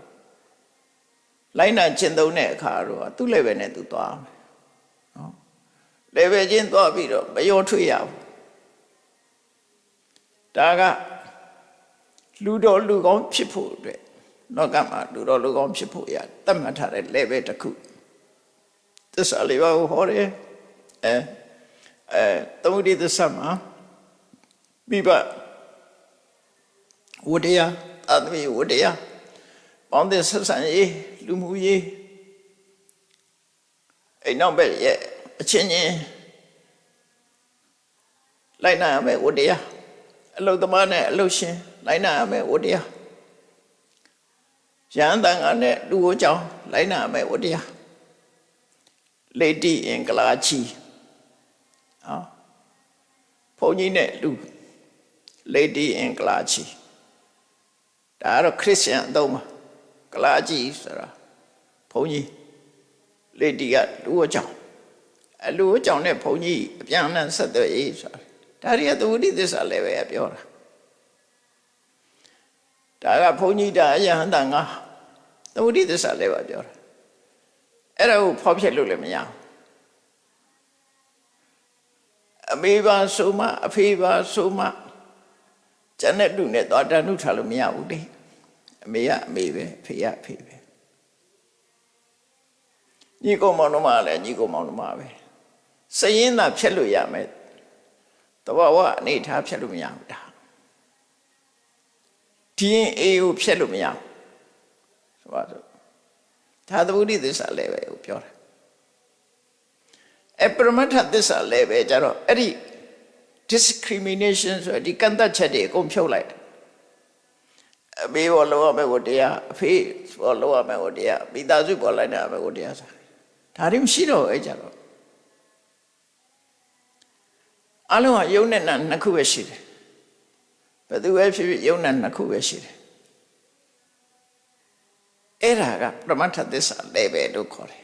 လိုက်နာကျင့်သုံးတဲ့အခါတော့သူ့လည်းပဲနဲ့သူသွားမယ်နော်လည်းပဲချင်းသွားပြီးတော့မရောထွေးရဘူးဒါကလူတော်လူကောင်းဖြစ်ဖို့အတွက်လောကမှာလူတော်လူကောင်းဖြစ်ဖို့ရတတ်မှတ်ထားတဲ့ level တစ်ခုသစ္စာလေးပါးကိုဟောတယ်အဲအဲသမုဒိသစ္စာမှာပြီးပါဝတ္တရားအသမိဝတ္တရားပေါင်းတဲ့ဆက်ဆံရေး လူမှုရေးအိမ်နောက်ဘက်ရဲ့အချင်းချင်းလိုက်နာရမယ်ဝတ္တရားအလုသမားနဲ့အလုရှင်လိုက်နာရမယ်ဝတ္တရားရဟန်းတန်ကနဲ့လူကိုကြောင်းလိုက်နာရမယ်ဝတ္တရားလေတိအင်္ဂလာချီဟောဘုန်းကြီးနဲ့လူလေတိအင်္ဂလာချီဒါကတော့ခရစ်ယာန်အသုံးပါကလာကြီးဆိုတာ ဘုန်းကြီးလေတိကလူကိုကြောင်းအလူကိုကြောင်းနဲ့ဘုန်းကြီးအပြန်အလှန်ဆက်သွယ်ရေးဆိုတာဒါရီကသဝတိသစ္စာလည်းပဲပြောတာဒါကဘုန်းကြီးဒါအယဟန္တာငါသဝတိသစ္စာလည်းပဲပြောတာအဲ့ဒါကိုဖောက်ဖျက်လို့လည်းမရဘူးအမေပါဆိုမှအဖေပါဆိုမှကျန်တဲ့လူနဲ့သွားတန်ထုထားလို့မရဘူးလေအမေကအမေပဲအဖေကအဖေပဲ ညီကောင်မောင်တို့မှလည်းညီကောင်မောင်တို့မှပဲစရင်သာဖြတ်လို့ရမယ်တဘာဝအနေထားဖြတ်လို့မရဘူးဒါဒီရင်အေးကိုဖြတ်လို့မရဘူးဆိုပါစို့ဒါသဗုဒ္ဓသစ္စာလည်းပဲကိုပြောတာအပရမတ္ထသစ္စာလည်းပဲကြတော့အဲ့ဒီ discrimination ဆိုဒီကန့်သက်ချက်တွေအကုန်ဖြုတ်လိုက်တယ်အမေဘောလောရမယ်ကိုတရားအဖေဘောလောရမယ်ကိုတရားမိသားစုဘောလိုက်တာမယ်ကိုတရားဆို ဒါတွေမရှိတော့အဲ့ကြတော့အလုံးကယုံနဲ့နာနှစ်ခုပဲရှိတယ်ဘယ်သူပဲဖြစ်ဖြစ်ယုံနဲ့နှစ်ခုပဲရှိတယ်အဲ့ဒါကပရမတ္ထသစ္စာလည်းပဲလို့ခေါ်တယ်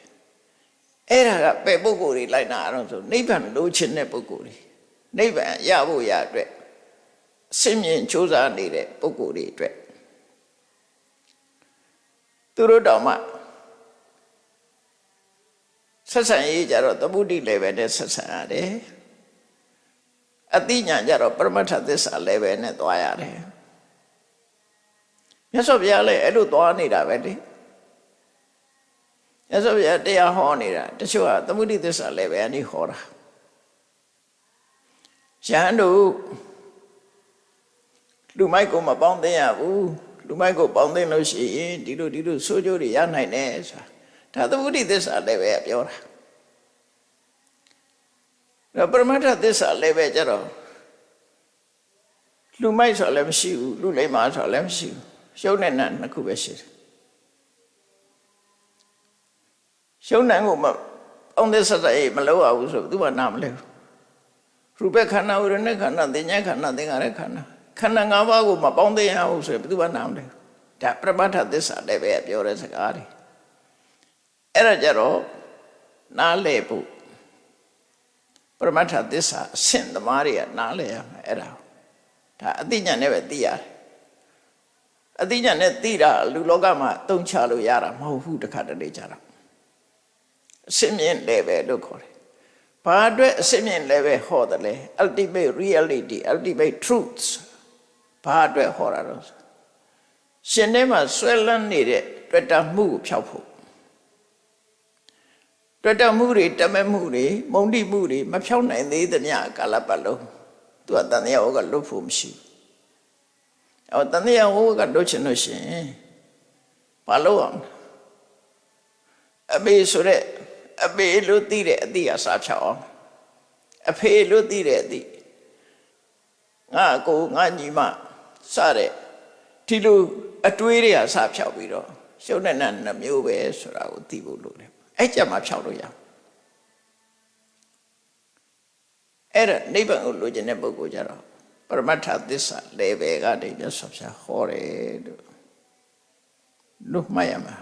အဲ့ဒါကပဲပုဂ္ဂိုလ်တွေလိုက်နာအောင်ဆိုနိဗ္ဗာန်လိုချင်တဲ့ပုဂ္ဂိုလ်တွေနိဗ္ဗာန်ရဖို့ရအတွက်အစင်မြင်ကြိုးစားနေတဲ့ပုဂ္ဂိုလ်တွေအတွက်သူတို့တောင်မှ ဆက်ဆံရေးကြတော့သမုဒိလည်းပဲနဲ့ဆက်ဆံရတယ်အတိညာကြတော့ပရမတ္ထသစ္စာလည်းပဲနဲ့သွားရတယ်မြတ်စွာဘုရားလည်းအဲ့လိုသွားနေတာပဲလေမြတ်စွာဘုရားတရားဟောနေတာတချို့ကသမုဒိသစ္စာလည်းပဲအနိဟောတာယဟန်တို့လူမိုက်ကိုမပေါင်းသိရဘူးလူမိုက်ကိုပေါင်းသိလို့ရှိရင်ဒီလိုဒီလိုဆိုးကျိုးတွေရနိုင်တယ်ဆိုတာ ဒါသမုဒိသစ္စာလည်းပဲပြောတာဒါပရမတ္ထသစ္စာလည်းပဲကြတော့လူမိုက်ဆိုလည်းမရှိဘူးလူလိမ္မာဆိုလည်းမရှိဘူးရှုံးတဲ့နတ်နှစ်ခုပဲရှိတယ်ရှုံးတဲ့ကိုမအောင်တဲ့စတဲ့မလောက်အောင်ဆိုသူကနာမလဲရူပခန္ဓာဝိရณခန္ဓာသင်ညာခန္ဓာသင်္ခါရခန္ဓာခန္ဓာ၅ပါးကိုမပေါင်းသိရဘူးဆိုရင်ဘယ်သူမှနာမလဲဒါပရမတ္ထသစ္စာလည်းပဲပြောတဲ့စကားတွေ အဲ့ဒါကြတော့နားလဲဖို့ပရမတ္ထသစ္စာအဆင့်သမားတွေကနားလဲရမယ်အဲ့ဒါဒါအသိဉာဏ်နဲ့ပဲသိရတယ်အသိဉာဏ်နဲ့သိတာလူလောကမှာအသုံးချလို့ရတာမဟုတ်ဘူးတခါတလေကြတာအစင်းမြင့်လည်းပဲလို့ခေါ်တယ်။ဘာအတွက်အစင်းမြင့်လည်းပဲဟောတယ်လဲ ultimate reality ultimate truths ဘာအတွက်ဟောတာတော့ရှင်ထဲမှာဆွဲလန်းနေတဲ့တွေ့တာမှုကိုဖျောက်ဖို့ တွေ့တာမှုတွေတမဲမှုတွေမုံတိမှုတွေမဖျောက်နိုင်သေးသမျှကာလပတ်လုံးသူကတန်တရားဟောကလွတ်ဖို့မရှိဘူး။အော်တန်တရားဟောကလွတ်ချင်လို့ရှိရင်ဘာလို့အောင်အမေဆိုတဲ့အမေလို့သိတဲ့အသည့်အစားဖြောက်အောင်အဖေလို့သိတဲ့အသည့်ငါကိုငါညီမစတဲ့ဒီလိုအတွေးတွေကစဖြောက်ပြီးတော့ရှုံးတဲ့နှမျိုးပဲဆိုတာကိုသိဖို့လိုတယ် အဲ့ကြမှာဖြောက်လို့ရအဲ့ဒါနိဗ္ဗာန်ကိုလိုချင်တဲ့ပုဂ္ဂိုလ်ကြတော့ပရမတ္ထသစ္စာ level ကနေမြတ်စွာဘုရားဟောတယ်လို့လို့မှတ်ရမှာ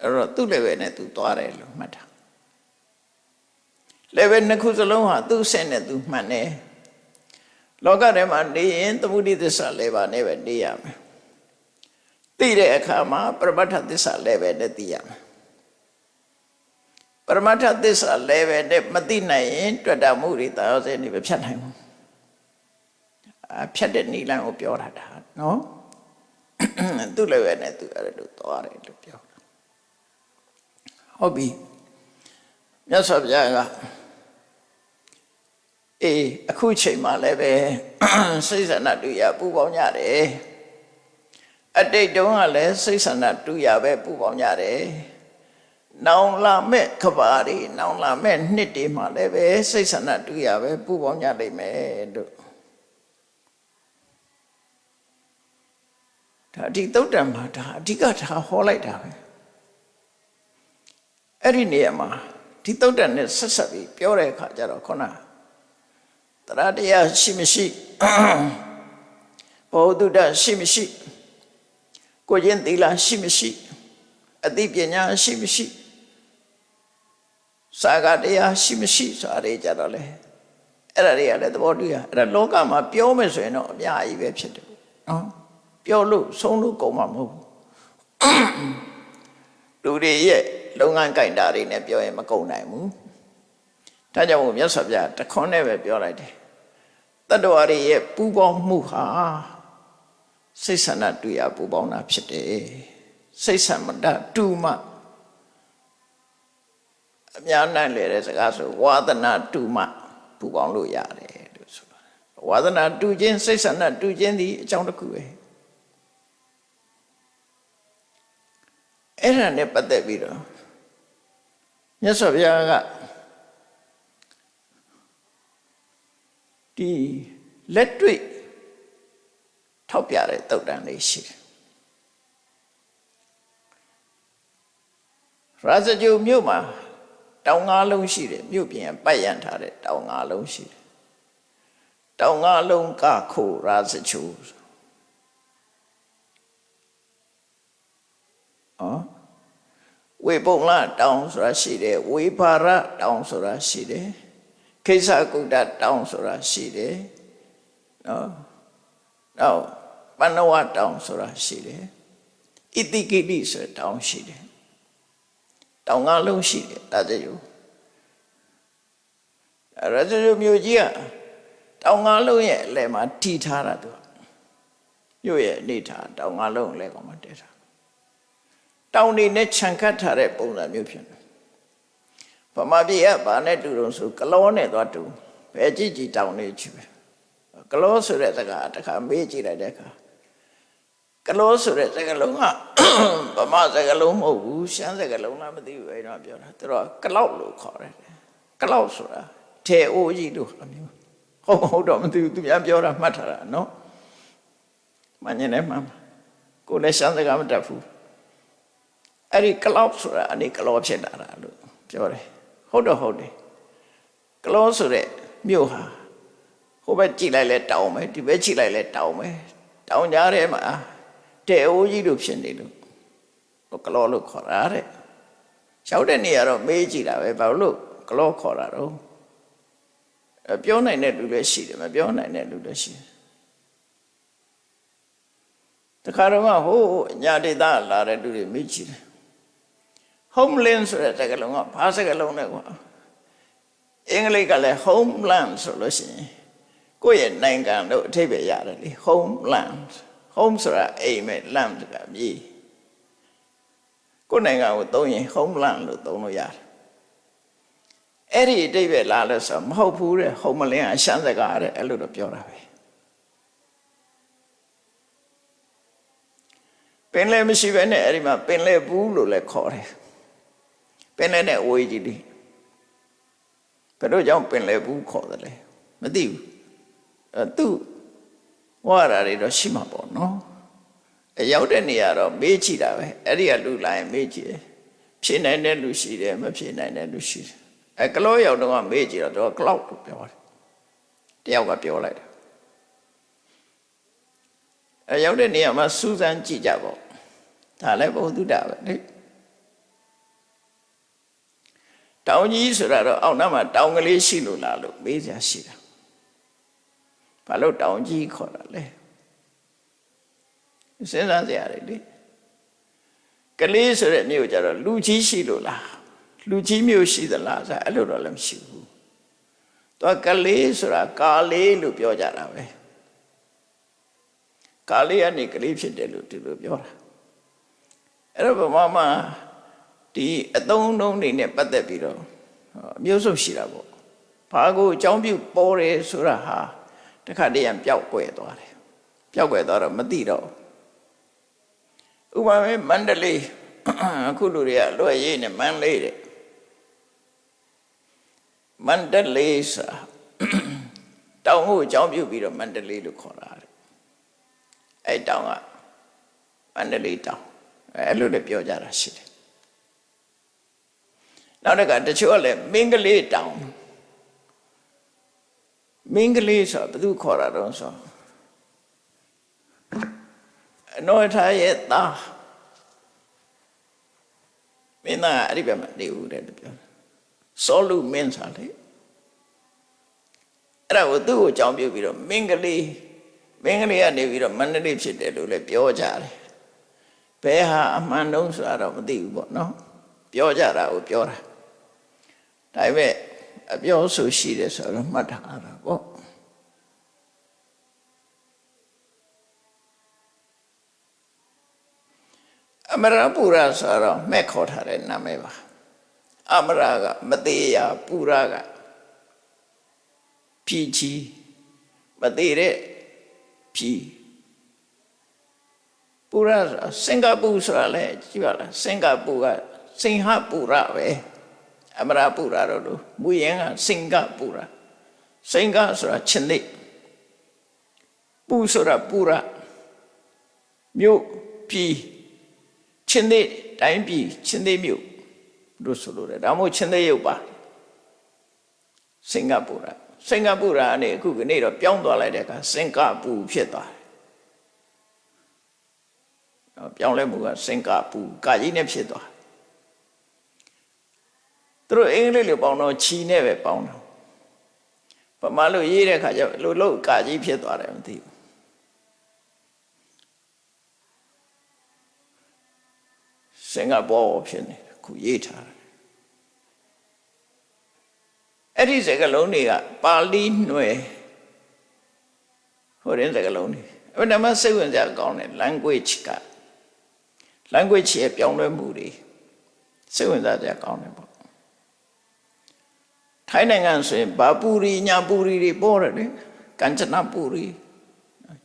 အဲ့တော့သူ့ level နဲ့သူသွားတယ်လို့မှတ်တာ level နှစ်ခုစလုံးဟာသူ့ဆင့်နဲ့သူမှန်တယ်လောကထဲမှာနေရင်သမုဒိသစ္စာ level နဲ့ပဲနေရမယ်သိတဲ့အခါမှာပရမတ္ထသစ္စာ level နဲ့သိရမယ် ပရမတ္ထသစ္စာ level နဲ့မသိနိုင်ရင်တွေ့တာမှုတွေတာယောစေနေပဲဖြတ်နိုင်ဘူးအဖြတ်တဲ့နိလန်ကိုပြောတာဒါနော်သူ့ level နဲ့သူအဲ့လိုသွားတယ်လို့ပြောတာဟုတ်ပြီမြတ်စွာဘုရားကအေးအခုချိန်မှလည်းပဲစိတ်ဆန္ဒတူရပူပေါင်းကြတယ်အတိတ်တုန်းကလည်းစိတ်ဆန္ဒတူရပဲပူပေါင်းကြတယ် နောင်လာမဲ့ခဘာတွေနောင်လာမဲ့နှစ်တွေမှလည်းပဲစိတ်ဆန္ဒတူရပဲပူပေါင်းကြလိမ့်မယ်တို့ဒါဒီတုတ်တံမှာဒါအဓိကထားဟောလိုက်တာပဲအဲ့ဒီနေရာမှာဒီတုတ်တံနဲ့ဆက်ဆက်ပြီးပြောတဲ့အခါကျတော့ခုနတရားတရားရှိမရှိဘောဓုတရှိမရှိကိုကျင့်သီလရှိမရှိအသိပညာရှိမရှိ စာကတရားရှိမရှိဆိုတာတွေကြတော့လေအဲ့ဒါတွေကလည်းသဘောတူရအဲ့ဒါလောကမှာပြောမယ်ဆိုရင်တော့အများကြီးပဲဖြစ်တယ်နော်ပြောလို့ဆုံးလို့ကုန်မှာမဟုတ်ဘူးလူတွေရဲ့လုပ်ငန်းကြိုင်တာတွေနဲ့ပြောရင်မကုန်နိုင်ဘူးဒါကြောင့်မို့မြတ်စွာဘုရားတခွန်းနဲ့ပဲပြောလိုက်တယ်တတ္တဝါတွေရဲ့ပူပေါင်းမှုဟာစိတ်ဆန္ဒတူရပူပေါင်းတာဖြစ်တယ်စိတ်ဆန္ဒတူမှ အများနိုင်လေတဲ့စကားဆိုဝါသနာတူမှပူပေါင်းလို့ရတယ်လို့ဆိုတာဝါသနာတူခြင်းစိတ်ဆန္ဒတူခြင်းဒီအကြောင်းတစ်ခုပဲအဲ့ဒါနဲ့ပတ်သက်ပြီးတော့မြတ်စွာဘုရားကဒီလက်တွေ့ထောက်ပြတဲ့တုတ်တန်လေးရှိတယ်ရာဇဂျူမြို့မှာ တောင်ငါးလုံးရှိတယ်မြို့ပြင်ပတ်ရန်ထားတဲ့တောင်ငါးလုံးရှိတယ်တောင်ငါးလုံးကခိုရာဇဂျူအော်ဝေပုံလတောင်ဆိုတာရှိတယ်ဝေဘာရတောင်ဆိုတာရှိတယ်ခိစ္ဆကုတ္တတောင်ဆိုတာရှိတယ်နော်နောက်ပဏဝတောင်ဆိုတာရှိတယ်ဣတိကိတိဆိုတောင်ရှိတယ် တောင်ငါလုံးရှိတယ်ဒါကြယူရဇယမြို့ကြီးကတောင်ငါလုံးရဲ့အလယ်မှာတီထားတာသူမြို့ရဲ့အနေထားတောင်ငါလုံးအလယ်ကောင်မှာတည်ထားတောင်နေနဲ့ခြံခတ်ထားတဲ့ပုံစံမျိုးဖြစ်တယ်ဗမာပြည်ကဘာနဲ့တူတော့ဆိုကလောနဲ့သွားတူဘယ်ကြည့်ကြည့်တောင်နေချီပဲကလောဆိုတဲ့စကားတစ်ခါမေးကြည့်လိုက်တဲ့အခါ ကလောဆိုတဲ့စကားလုံးကဗမာစကားလုံးမဟုတ်ဘူးရှမ်းစကားလုံးလားမသိဘူးအဲ့တော့ပြောတာသူတို့ကလောက်လို့ခေါ်တယ်ကလောက်ဆိုတာထေအိုးကြီးလို့အမျိုးဟုတ်မဟုတ်တော့မသိဘူးသူများပြောတာမှတ်ထားတာနော်မညနေမှကိုလည်းရှမ်းစကားမတတ်ဘူးအဲ့ဒီကလောက်ဆိုတာအနေကလောဖြစ်လာတာလို့ပြောတယ်ဟုတ်တော့ဟုတ်တယ်ကလောဆိုတဲ့မြို့ဟာဟိုဘက်ကြည့်လိုက်လဲတောင်းမယ်ဒီဘက်ကြည့်လိုက်လဲတောင်းမယ်တောင်းကြထဲမှာ တဲ့အိုးကြီးလို့ဖြစ်နေလို့ဟိုကလောလို့ခေါ်တာတဲ့ရောက်တဲ့နေရာတော့မေးကြည့်တာပဲဘာလို့ကလောခေါ်တာတော့အဲပြောနိုင်တဲ့လူလည်းရှိတယ်မပြောနိုင်တဲ့လူလည်းရှိတယ်တခါတော့ဟိုညာဒေသလာတဲ့လူတွေမေးကြည့်တယ် homeland ဆိုတဲ့စကားလုံးကဘာစကားလုံးလဲကွာအင်္ဂလိပ်ကလည်း homeland ဆိုလို့ရှိရင်ကိုယ့်ရဲ့နိုင်ငံလို့အထိပ္ပယ်ရတယ်လေ homeland home ဆိုတာအိမ်မဲ့ land ဆိုတာမြေကိုယ့်နိုင်ငံကိုသုံးရင် homeland လို့သုံးလို့ရတယ်အဲ့ဒီအတိပ္ပယ်လာလို့ဆိုမဟုတ်ဘူးတဲ့ homeland အရှမ်းစကားတဲ့အဲ့လိုတော့ပြောတာပဲပင်လယ်မရှိဘဲနဲ့အဲ့ဒီမှာပင်လယ်ဘူးလို့လည်းခေါ်တယ်ပင်လယ်နဲ့အဝေးကြီးလေးဘယ်တော့ကြောင့်ပင်လယ်ဘူးခေါ်တယ်လဲမသိဘူးအဲသူ ဝါရာတွေတော့ရှိမှာပေါ့နော်အရောက်တဲ့နေရာတော့မေးကြည့်တာပဲအဲ့ဒီကလူလာရင်မေးကြည့်တယ်ဖြေနိုင်တဲ့လူရှိတယ်မဖြေနိုင်တဲ့လူရှိတယ်အဲကလောရောက်တော့မေးကြည့်တော့ကလောက်လို့ပြောတယ်တယောက်ကပြောလိုက်တယ်အဲရောက်တဲ့နေရာမှာစူးစမ်းကြည့်ကြပေါ့ဒါလည်းဘုသူတ္တပဲလေတောင်ကြီးဆိုတာတော့အောက်နားမှာတောင်ကလေးရှိလို့လားလို့မေးကြရှိတာ ဘာလို့တောင်ကြီးခေါ်တာလဲစဉ်းစားကြရတယ်လေကလေးဆိုတဲ့မြို့ကြတော့လူကြီးရှိလို့လားလူကြီးမြို့ရှိသလားဆိုအဲ့လိုတော့လည်းမရှိဘူးသူကကလေးဆိုတာကာလေးလို့ပြောကြတာပဲကာလေးကနေကလေးဖြစ်တယ်လို့ဒီလိုပြောတာအဲ့တော့ဗမာမှာဒီအသုံးနှုန်းတွေနဲ့ပတ်သက်ပြီးတော့အမျိုးစုံရှိတာပေါ့ဘာကိုအကြောင်းပြုပေါ်တယ်ဆိုတာဟာ တခါတည်းရန်ပျောက်ကွယ်သွားတယ်ပျောက်ကွယ်သွားတော့မသိတော့ဥပမာမန္တလေးအခုလူတွေကလွယ်ရေးနဲ့မန္တလေးတဲ့မန္တလေးစာတောင်ကိုအကြောင်းပြုပြီးတော့မန္တလေးလို့ခေါ်တာတဲ့အဲ့တောင်ကမန္တလေးတောင်အဲ့လိုလည်းပြောကြတာရှိတယ်နောက်တစ်ခါတချို့ကလည်းမင်းကလေးတောင် မင်းကလေးဆိုဘယ်သူခေါ်တာတော့ဆိုအနောထားရဲ့သားမင်းသားအဲ့ဒီဘက်မှာနေဦးတယ်လို့ပြောတယ်စောလူမင်းစားလေအဲ့ဒါကိုသူ့ကိုကြောင်းပြုပြီးတော့မင်းကလေးမင်းကလေးကနေပြီးတော့မန္တလေးဖြစ်တယ်လို့လည်းပြောကြတယ်ဘယ်ဟာအမှန်တုံးဆိုတာတော့မသိဘူးပေါ့နော်ပြောကြတာကိုပြောတာဒါပေမဲ့ အပြောဆိုရှိတယ်ဆိုတော့မှတ်ထားတာပေါ့အမရပူရဆိုတော့မဲ့ခေါ်ထားတဲ့နာမည်ပါအမရကမသေးရပူရကဖြီချီမသေးတဲ့ဖြီပူရဆိုတာစင်ကာပူဆိုတာလေကြည့်ပါလားစင်ကာပူကစင်ဟပူရပဲ အမရပူရတော့လို့မူရင်ကစင်ကာပူရစင်ကာဆိုတာချင်းသိပူဆိုတာပူရမြို့ပြည်ချင်းသိတိုင်းပြည်ချင်းသိမြို့လို့ဆိုလို့တယ်ဒါမှမဟုတ်ချင်းသိရုပ်ပါစင်ကာပူရစင်ကာပူရအနေအခုကနေ့တော့ပြောင်းသွားလိုက်တဲ့အခါစင်ကာပူဖြစ်သွားတယ်ပြောင်းလဲမှုကစင်ကာပူကာကြီးနဲ့ဖြစ်သွား သူတို့အင်္ဂလိပ်လိုပေါင်းတော့ချီနဲ့ပဲပေါင်းတာပမာလို့ရေးတဲ့ခါကျလို့လို့ကာကြီးဖြစ်သွားတယ်မသိဘူးစင်ကာပူဖြစ်နေခုရေးထားတယ်အဲ့ဒီစကားလုံးတွေကပါဠိຫນွယ်ဟိုရင်စကားလုံးတွေအဲ့ဒါမှစိတ်ဝင်စားကောင်းတယ် language က language ရဲ့ပြောင်းလဲမှုတွေစိတ်ဝင်စားကြကောင်းတယ်ပေါ့ ထိုင်းနိုင်ငံဆိုရင်ဘာပူရီညာပူရီတွေပေါ်တယ်လေက ঞ্ ចနပူရီ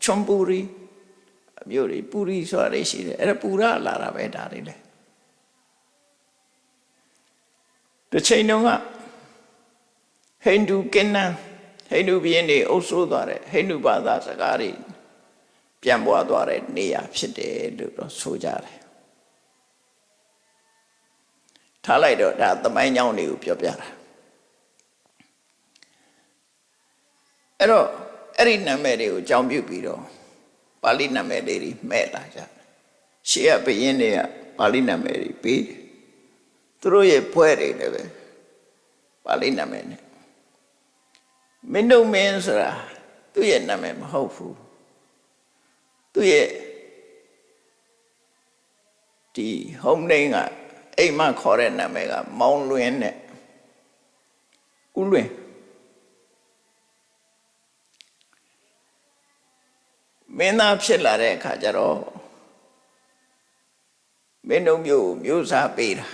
ချွန်ပူရီအမျိုးတွေပူရီဆိုတာတွေရှိတယ်အဲ့ဒါပူရလာတာပဲဒါတွေလေတစ်ချိန်တုန်းကဟိန္ဒူကင်းနန်ဟိန္ဒူဘုရင်တွေအုပ်စိုးသွားတဲ့ဟိန္ဒူဘာသာစကားတွေပြန်ပွားသွားတဲ့နေရာဖြစ်တယ်လို့တော့ဆိုကြတယ်ထားလိုက်တော့ဒါသမိုင်းကြောင်းတွေကိုပြောပြတာ အဲ့တော့အဲ့ဒီနာမည်တွေကိုကြောင်းပြုပြီးတော့ပါဠိနာမည်တွေမဲ့လာကြတယ်ရှေးကဘုရင်တွေကပါဠိနာမည်တွေပေးတယ်သူတို့ရဲ့ဖွဲ့တွေလည်းပဲပါဠိနာမည်နဲ့မင်းတို့မင်းဆိုတာသူ့ရဲ့နာမည်မဟုတ်ဘူးသူ့ရဲ့ဒီ home name ကအိမ်မခေါ်တဲ့နာမည်ကမောင်လွင်နဲ့ဦးလွင် မင်းသားဖြစ်လာတဲ့အခါကျတော့မင်းတို့မျိုးမျိုးစားပေးတာ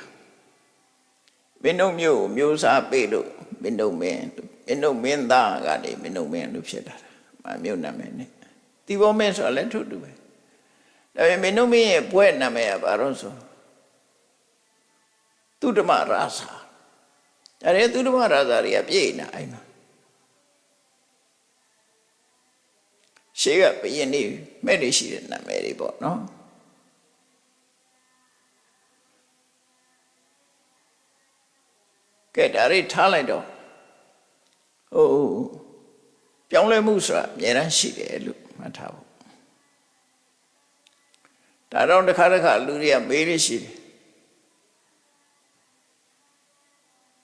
မင်းတို့မျိုးမျိုးစားပေးလို့မင်းတို့မင်းမင်းတို့မင်းသားကနေမင်းတို့မင်းလို့ဖြစ်လာတာမမျိုးနာမည်နဲ့တီဘောမင်းဆိုတာလည်းထုတူပဲဒါပေမဲ့မင်းတို့မင်းရဲ့ဘွဲ့နာမည်ကဘာလို့ဆိုသူဓမ္မရာဇာဒါရဲသူဓမ္မရာဇာတွေကပြည့်နေအဲ့မှာ ရှေးကဘယင်းနေမဲ့နေရှိတဲ့နာမည်တွေပေါ့နော်ကဲဒါတွေထားလိုက်တော့ဟိုပြောင်းလဲမှုဆိုတာအများအားရှိတယ်လို့မှတ်ထားဖို့ဒါတော့တစ်ခါတစ်ခါလူတွေကမေးလို့ရှိတယ်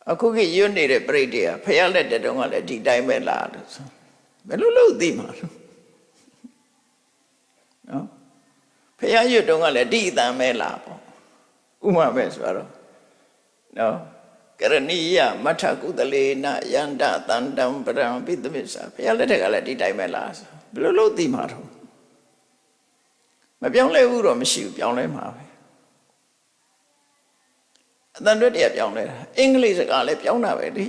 အခုကရွတ်နေတဲ့ပြိတ္တကဖះလက်တဲ့တုန်းကလည်းဒီတိုင်းပဲလားလို့ဆိုဘယ်လိုလုပ်သိမှာလို့ နော်ဖះရွတ်တုန်းကလည်းဒီအတန်ပဲလားပေါ့ဥမာပဲဆိုတော့နော်ကရဏီယမထကုသလေနယန္တတန္တံပရံပိသမစ္ဆာဘုရားလက်ထက်ကလည်းဒီတိုင်းပဲလားဘယ်လိုလုပ်သိမှာတော့မပြောင်းလဲဘူးတော့မရှိဘူးပြောင်းလဲမှာပဲအတန်တွဲတရားပြောင်းလဲတာအင်္ဂလိပ်စကားလည်းပြောင်းတာပဲလေ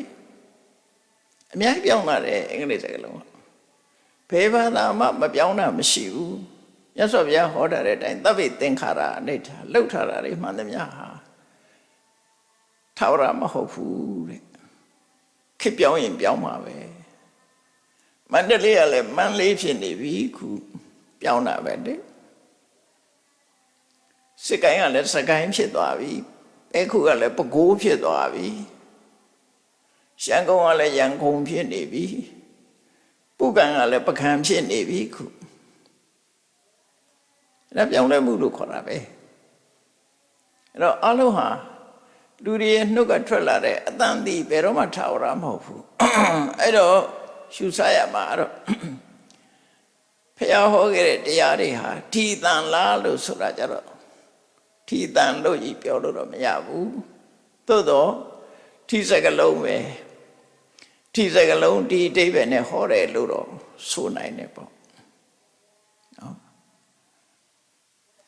အများကြီးပြောင်းတာတယ်အင်္ဂလိပ်စကားလုံးကဘယ်ဘာသာမှမပြောင်းတာမရှိဘူး မြတ်စွာဘုရားဟောတာတဲ့အတိုင်းသဗ္ဗေသင်္ခါရအနိဋ္ဌလှုပ်ထားတာတွေမှန်သမျှဟာထာဝရမဟုတ်ဘူးတဲ့ခစ်ပြောင်းရင်ပြောင်းမှာပဲမန္တလေးကလည်းမန္လေးဖြစ်နေပြီခုပြောင်းတာပဲတဲ့စစ်ကိုင်းကလည်းစကိုင်းဖြစ်သွားပြီအဲခုကလည်းပဲခူးဖြစ်သွားပြီရှမ်းကုန်းကလည်းရန်ကုန်ဖြစ်နေပြီပုဂံကလည်းပကံဖြစ်နေပြီခု အဲ့ဒါပြောင်းလဲမှုလို့ခေါ်တာပဲအဲ့တော့အလုံးဟာလူတွေရဲ့နှုတ်ကထွက်လာတဲ့အတန်တီဘယ်တော့မှထာဝရမဟုတ်ဘူးအဲ့တော့ရှုဆရမှာတော့ဖះဟောခဲ့တဲ့တရားတွေဟာထီတန်လားလို့ဆိုတာကြတော့ထီတန်လို့ကြီးပြောလို့တော့မရဘူးသို့တော့ထီစကလုံးပဲထီစကလုံးဒီအတိဘယ်နဲ့ဟောတယ်လို့တော့ဆိုနိုင်တယ်ပေါ့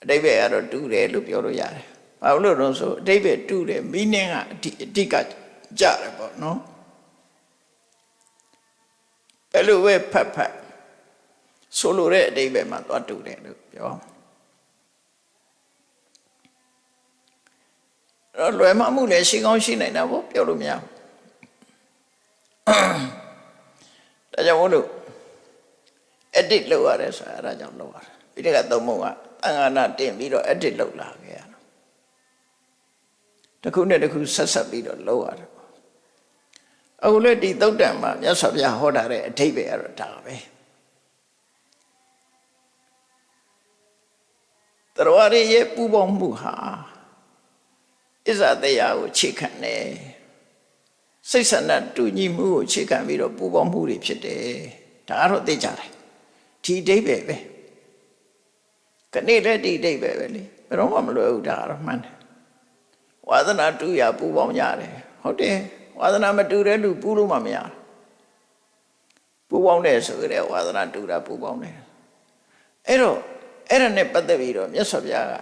အတိဘယ်ကတော့တူတယ်လို့ပြောလို့ရတယ်ဘာလို့လို့ဆိုအတိဘယ်တူတယ်မီးနင်းကအတိအတိကကြတယ်ပေါ့နော်ဘယ်လိုပဲဖတ်ဖတ်ဆိုလိုတဲ့အတိဘယ်မှာသွားတူတယ်လို့ပြောတော့လွယ်မှမှုလည်းရှိကောင်းရှိနိုင်တာပေါ့ပြောလို့မရဘူးဒါကြောင့်မို့လို့ edit လုပ်ရတယ်ဆိုတာအဲဒါကြောင့်လုပ်ရတယ်ပြီးတဲ့ကသုံးပုံက တန်ခါနာတင်ပြီးတော့ edit လုပ်လာခဲ့ရတာတစ်ခုနဲ့တစ်ခုဆက်ဆက်ပြီးတော့လုပ်ရတယ်အခုလည်းဒီသုတ်တံမှာမြတ်စွာဘုရားဟောတာတဲ့အထိပ္ပယ်ကတော့ဒါပဲတော်ရရဲ့ပူပေါင်းမှုဟာအစ္ဆတရားကိုခြေခံတယ်စိတ်ဆန္ဒတူညီမှုကိုခြေခံပြီးတော့ပူပေါင်းမှုတွေဖြစ်တယ်ဒါကတော့သိကြတယ်ဒီအဓိပ္ပာယ်ပဲ ခဏလည်းဒီအဓိပ္ပာယ်ပဲလေဘယ်တော့မှမလွယ်ဘူးဒါကတော့မှန်တယ်ဝါသနာတူရပူပေါင်းရတယ်ဟုတ်တယ်ဝါသနာမတူတဲ့လူပူလို့မှမရပူပေါင်းတယ်ဆိုကြတဲ့ဝါသနာတူတာပူပေါင်းတယ်အဲ့တော့အဲ့ဒါနဲ့ပတ်သက်ပြီးတော့မြတ်စွာဘုရားက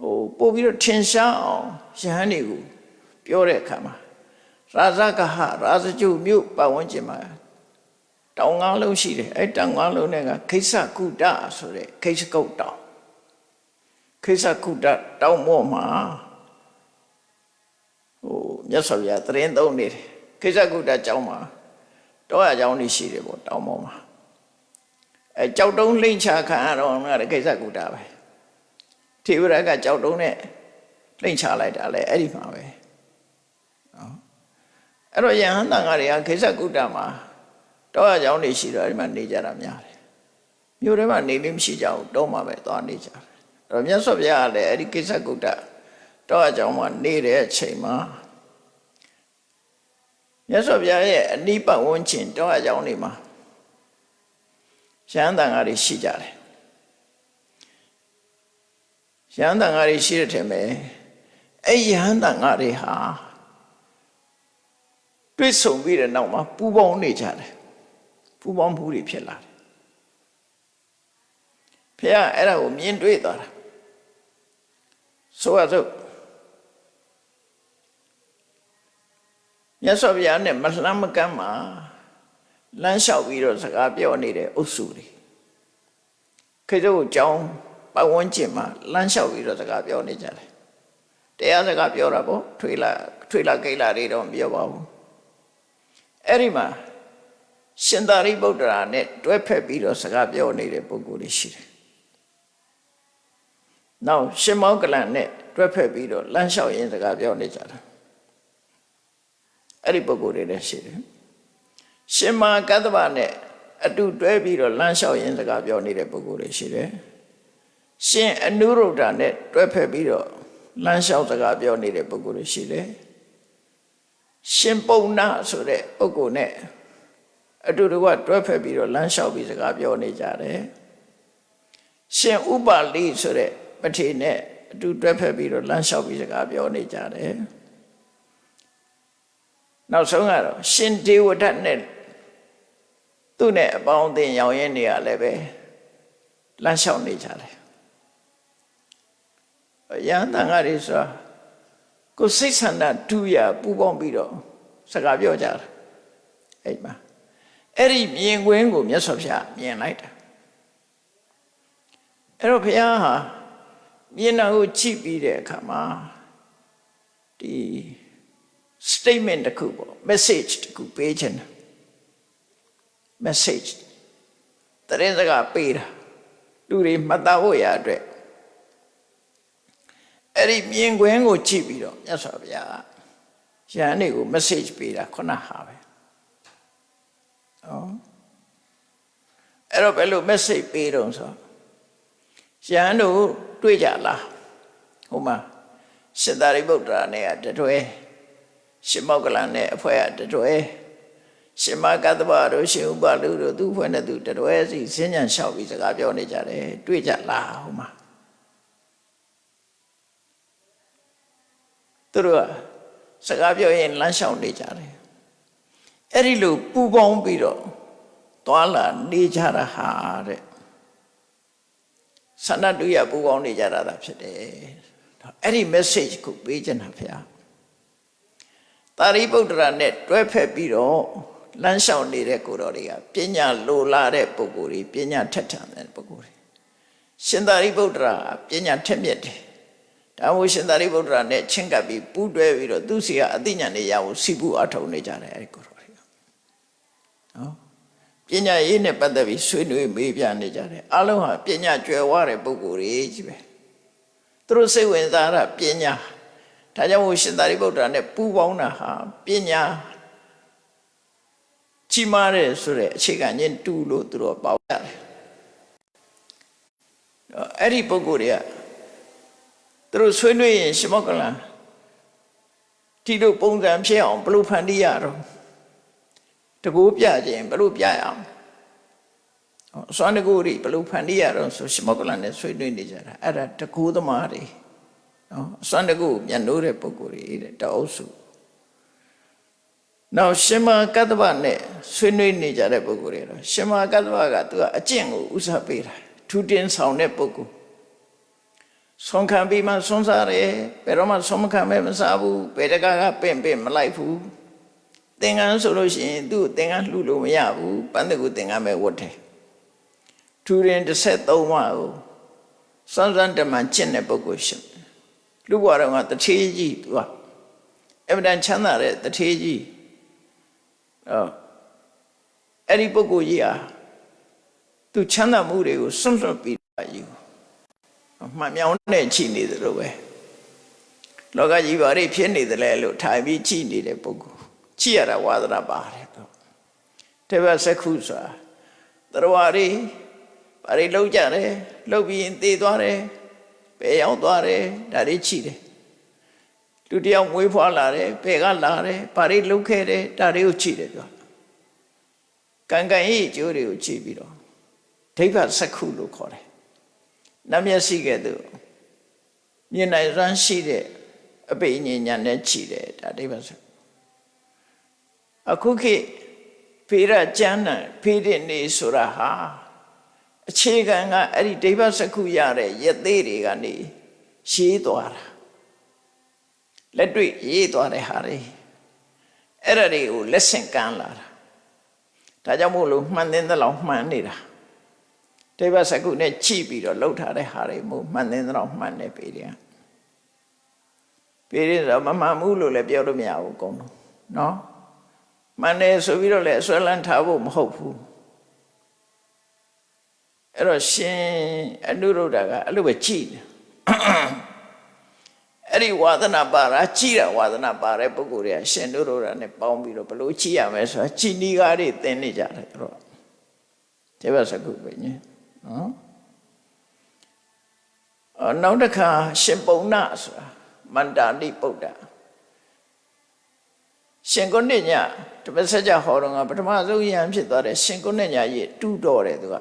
ဟိုပို့ပြီးတော့ထင်ရှားအောင်ယဟန်တွေကိုပြောတဲ့အခါမှာရာဇကဟရာဇကျုမြို့ပတ်ဝန်းကျင်မှာ တောင်ငါးလုံးရှိတယ်အဲ့တောင်ငါးလုံးတွေကခိစ္ဆကုတဆိုတဲ့ခိစ္ဆကုတ်တောင်ခိစ္ဆကုတတောင်မောမှာဟိုမြတ်စွာဘုရားသရင်သုံးနေတယ်ခိစ္ဆကုတကျောင်းမှာတောရကျောင်းနေရှိတယ်ပေါ့တောင်မောမှာအဲကြောက်တုံးလိမ့်ချခံရတော့ငါတဲ့ခိစ္ဆကုတပဲထေဝရကကြောက်တုံးနဲ့လိမ့်ချလိုက်တာလေအဲ့ဒီမှာပဲနော်အဲ့တော့ယဟန်တန်ဃာတွေကခိစ္ဆကုတမှာ တောရကျောင်းနေရှိတော့အဲ့ဒီမှာနေကြတာများတယ်မြို့ထဲမှာနေလို့မရှိကြဘူးတောမှာပဲသွားနေကြတယ်အဲ့တော့မြတ်စွာဘုရားကလည်းအဲ့ဒီကိစ္စကုတ္တတောရကျောင်းမှာနေတဲ့အချိန်မှာမြတ်စွာဘုရားရဲ့အနိပတ်ဝန်းကျင်တောရကျောင်းနေမှာရဟန်းတန်ဃာတွေရှိကြတယ်ရဟန်းတန်ဃာတွေရှိတဲ့ထင်မယ်အဲ့ရဟန်းတန်ဃာတွေဟာတွေ့ဆုံပြီးတဲ့နောက်မှာပူပေါင်းနေကြတယ် ပူပေါင်းမှုတွေဖြစ်လာတယ်ဖះအဲ့ဒါကိုမြင်တွေ့သွားတာဆိုရစို့မြတ်စွာဘုရားနဲ့မလှမ်းမကမ်းမှာလမ်းလျှောက်ပြီးတော့စကားပြောနေတဲ့အုပ်စုတွေခေတ္တကိုကြောင်းပတ်ဝန်းကျင်မှာလမ်းလျှောက်ပြီးတော့စကားပြောနေကြတယ်တရားစကားပြောတာပေါ့ထွေလာထွေလာကိလာတွေတော့မပြောပါဘူးအဲ့ဒီမှာ ရှင်သာရိပုတ္တရာနဲ့တွဲဖက်ပြီးတော့စကားပြောနေတဲ့ပုဂ္ဂိုလ်တွေရှိတယ်။နောက်ရှင်မောကလန်နဲ့တွဲဖက်ပြီးတော့လမ်းလျှောက်ရင်းစကားပြောနေကြတာ။အဲ့ဒီပုဂ္ဂိုလ်တွေလည်းရှိတယ်။ရှင်မာကတ္တဗနဲ့အတူတွဲပြီးတော့လမ်းလျှောက်ရင်းစကားပြောနေတဲ့ပုဂ္ဂိုလ်တွေရှိတယ်။ရှင်အနုရုဒ္ဓနဲ့တွဲဖက်ပြီးတော့လမ်းလျှောက်စကားပြောနေတဲ့ပုဂ္ဂိုလ်တွေရှိတယ်။ရှင်ပုံနာဆိုတဲ့ပုဂ္ဂိုလ်နဲ့ အတူတကွတွဲဖက်ပြီးတော့လမ်းလျှောက်ပြီးစကားပြောနေကြတယ်ရှင်ဥပါလိဆိုတဲ့ပထေနဲ့အတူတွဲဖက်ပြီးတော့လမ်းလျှောက်ပြီးစကားပြောနေကြတယ်နောက်ဆုံးကတော့ရှင်ဒေဝဒတ်နဲ့သူ့နဲ့အပေါင်းအသင်းရောင်ရင်းနေရလည်းပဲလမ်းလျှောက်နေကြတယ်ရဟန်းတန်ဃာတွေဆိုတာကိုယ်စိတ်ဆန္ဒတူရပူပေါင်းပြီးတော့စကားပြောကြတယ်အဲ့မှာ အဲ့ဒီမြင်ကွင်းကိုမြတ်စွာဘုရားမြင်လိုက်တာအဲ့တော့ဘုရားဟာမြင်တာကိုကြည့်ပြီးတဲ့အခါမှာဒီ statement တစ်ခုပေါ့ message တစ်ခုပေးခြင်း message တရင်စကားပေးတာလူတွေမှတ်သားဖို့ရအတွက်အဲ့ဒီမြင်ကွင်းကိုကြည့်ပြီးတော့မြတ်စွာဘုရားရဟန်းတွေကို message ပေးတာခုနဟာပဲ။ နော်။အဲ့တော့ဘယ်လို message ပေးတော့ဆိုရဟန်းတို့တွေ့ကြလား။ဟိုမှာရှင်သာရိပုတ္တရာနဲ့တတွဲရှင်မောကလန်နဲ့အဖွဲ့ကတတွဲရှင်မကတ္တဗတို့ရှင်ဥပလူတို့သူ့ဖွဲ့နဲ့သူတတွဲစီစဉ္ညာလျှောက်ပြီးစကားပြောနေကြတယ်တွေ့ကြလားဟိုမှာသူတို့ကစကားပြောရင်လမ်းလျှောက်နေကြတယ် အဲ့ဒီလိုပူပေါင်းပြီးတော့သွားလာနေကြတာဟာတဲ့ဆန္ဒတူရပူပေါင်းနေကြတာဖြစ်တယ်အဲ့ဒီ message ကိုပေးချင်တာဖေ။တာရိပုတ္တရာနဲ့တွဲဖက်ပြီးတော့လမ်းလျှောက်နေတဲ့ကိုတော်တွေကပညာလိုလာတဲ့ပုဂ္ဂိုလ်တွေပညာထက်ထန်တဲ့ပုဂ္ဂိုလ်တွေရှင်သာရိပုတ္တရာပညာထက်မြက်တယ်။ဒါမို့ရှင်သာရိပုတ္တရာနဲ့ချင်းကပ်ပြီးပူးတွဲပြီးတော့သူစီကအသိဉာဏ်တွေရအောင်စီပူအထောက်နေကြတယ်အဲ့ဒီကိုတော်တွေက။ နော်ပညာရေးနဲ့ပတ်သက်ပြီးဆွေးနွေးမေးပြနေကြတယ်အလုံးဟာပညာကျွယ်ဝတဲ့ပုဂ္ဂိုလ်တွေကြီးပဲသူတို့စိတ်ဝင်စားတာပညာဒါကြောင့်မို့ရှင်သာရိပုတ္တရာနဲ့ပူးပေါင်းတာဟာပညာကြီးမားတဲ့ဆိုတဲ့အခြေခံချင်းတူလို့သူတို့ပေါက်ရတယ်အဲ့ဒီပုဂ္ဂိုလ်တွေကသူတို့ဆွေးနွေးရင်ရှမောကလန်ဒီလိုပုံစံဖြစ်အောင်ဘယ်လိုဖန်တီးရတော့ တကူပြခြင်းဘယ်လိုပြရအောင်စွမ်းတကူတွေဘယ်လိုဖန်တီးရတော့ဆိုရှမောကလန်နဲ့ဆွေးနွေးနေကြတာအဲ့ဒါတကူသမားတွေနော်စွမ်းတကူမျက်နှိုးတဲ့ပုဂ္ဂိုလ်တွေတဲ့တအုပ်စုနောက်ရှင်မကတ္တဗနဲ့ဆွေးနွေးနေကြတဲ့ပုဂ္ဂိုလ်တွေတော့ရှင်မကတ္တဗကသူကအကျင့်ကိုဥစားပေးတာထူတင်ဆောင်တဲ့ပုဂ္ဂိုလ်ဆုံးခံပြီးမှဆုံးစားတယ်ဘယ်တော့မှဆုံးမခံမဲမစားဘူးဘယ်တကားကပင့်ပင့်မလိုက်ဘူး သင်္ကန်းဆိုလို့ရှိရင်သူ့ကိုသင်္ကန်းလှူလို့မရဘူးပန်းတကူသင်္ကန်းပဲဝတ်တယ်ထူရင်33ဝါကိုစမ်းစမ်းတမန်ကျင့်တဲ့ပုဂ္ဂိုလ်ရှိတယ်လူဘွားတော်ကတထေးကြီးသူကအဗဒန်ချမ်းသာတဲ့တထေးကြီးအော်အဲ့ဒီပုဂ္ဂိုလ်ကြီးဟာသူချမ်းသာမှုတွေကိုစွန့်လွတ်ပြီးပါယူမှန်မြောင်းနဲ့ချိနေတယ်လို့ပဲလောကကြီးဘာတွေဖြစ်နေတယ်လဲလို့ထိုင်ပြီးချိနေတဲ့ပုဂ္ဂိုလ် ချိရတာဝါဒနာပါတယ်တော့တေဘစက္ခုဆိုတာတရားတွေဘာတွေလောက်ကြတယ်လောက်ပြီးရင်သေသွားတယ်ဘယ်ရောက်သွားတယ်ဒါတွေချိတယ်လူတယောက်မွေးဖွားလာတယ်ဘယ်ကလာတယ်ဘာတွေလုပ်ခဲ့တယ်ဒါတွေကိုချိတယ်ပြောကံကံဤအကျိုးတွေကိုချိပြီးတော့ဒိဗ္ဗစက္ခုလို့ခေါ်တယ်နမျက်စိကဲ့သို့မြင်နိုင်ရန်ရှိတဲ့အပိညဉ္ညာနဲ့ခြည်တယ်ဒါဒိဗ္ဗစက္ခု အခုခေတ်ဖေရကျမ်းနံဖေးတဲ့နေဆိုတာဟာအခြေခံကအဲ့ဒီဒိဗ္ဗစက္ခုရတဲ့ရသေးတွေကနေရေးသွားတာလက်တွေ့ရေးသွားတဲ့ဟာတွေအဲ့ဒါတွေကိုလက်ဆင့်ကမ်းလာတာဒါကြောင့်မို့လို့မှန်တဲ့လောက်မှန်နေတာတေဘစကုနဲ့ကြည့်ပြီးတော့လှုပ်ထားတဲ့ဟာတွေမို့မှန်တဲ့တော့မှန်တယ်ပေတယ်ပေတယ်ဆိုမမှန်ဘူးလို့လည်းပြောလို့မရဘူးအကုန်လုံးနော် မှန်တယ်ဆိုပြီးတော့လည်းအစွဲလန်းထားဖို့မဟုတ်ဘူးအဲ့တော့ရှင်အနုရုဒ္ဓကအဲ့လိုပဲကြည့်တယ်အဲ့ဒီဝါသနာပါတာကြည်တာဝါသနာပါတဲ့ပုဂ္ဂိုလ်တွေကရှင်တို့တို့နဲ့ပေါင်းပြီးတော့ဘလို့ကြည်ရမယ်ဆိုတာကြည်နီကားတွေသင်နေကြတယ်တို့တေဘစကုပဲညနော်အနောက်တစ်ခါရှင်ပုံနာဆိုတာမန္တာတိပုဒ္ဒ ရှင်ကုဏ္ဏညတပည့်ဆက်ကြဟောတော့ကပထမဆုံးယံဖြစ်သွားတဲ့ရှင်ကုဏ္ဏညရဲ့တူတော်တယ်သူက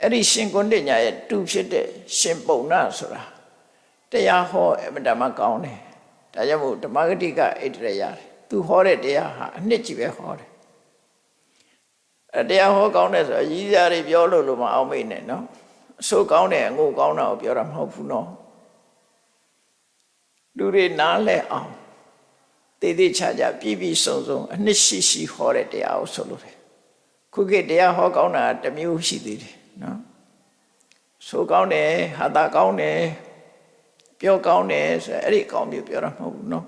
အဲ့ဒီရှင်ကုဏ္ဏညရဲ့တူဖြစ်တဲ့ရှင်ပုံနာဆိုတာတရားဟောအမတမကောင်းတယ်ဒါကြောင့်မို့ဓမ္မဂတိကဣတရရတယ်သူဟောတဲ့တရားဟာအနှစ်ကြီးပဲဟောတယ်အဲတရားဟောကောင်းတယ်ဆိုတော့ရည်စားတွေပြောလို့လို့မအောင်မိနဲ့နော်အဆိုးကောင်းတယ်အငို့ကောင်းတာကိုပြောတာမဟုတ်ဘူးနော်လူတွေနားလဲအောင် တည်တည်ချာချာပြည့်ပြည့်စုံစုံအနှစ်ရှိရှိဟောတဲ့တရားကိုဆိုလို့တယ်ခုခေတ်တရားဟောကောင်းတာတစ်မျိုးရှိသေးတယ်နော်ဆိုကောင်းတယ်ဟာတာကောင်းတယ်ပြောကောင်းတယ်ဆိုအဲ့ဒီကောင်းမျိုးပြောတာမဟုတ်ဘူးနော်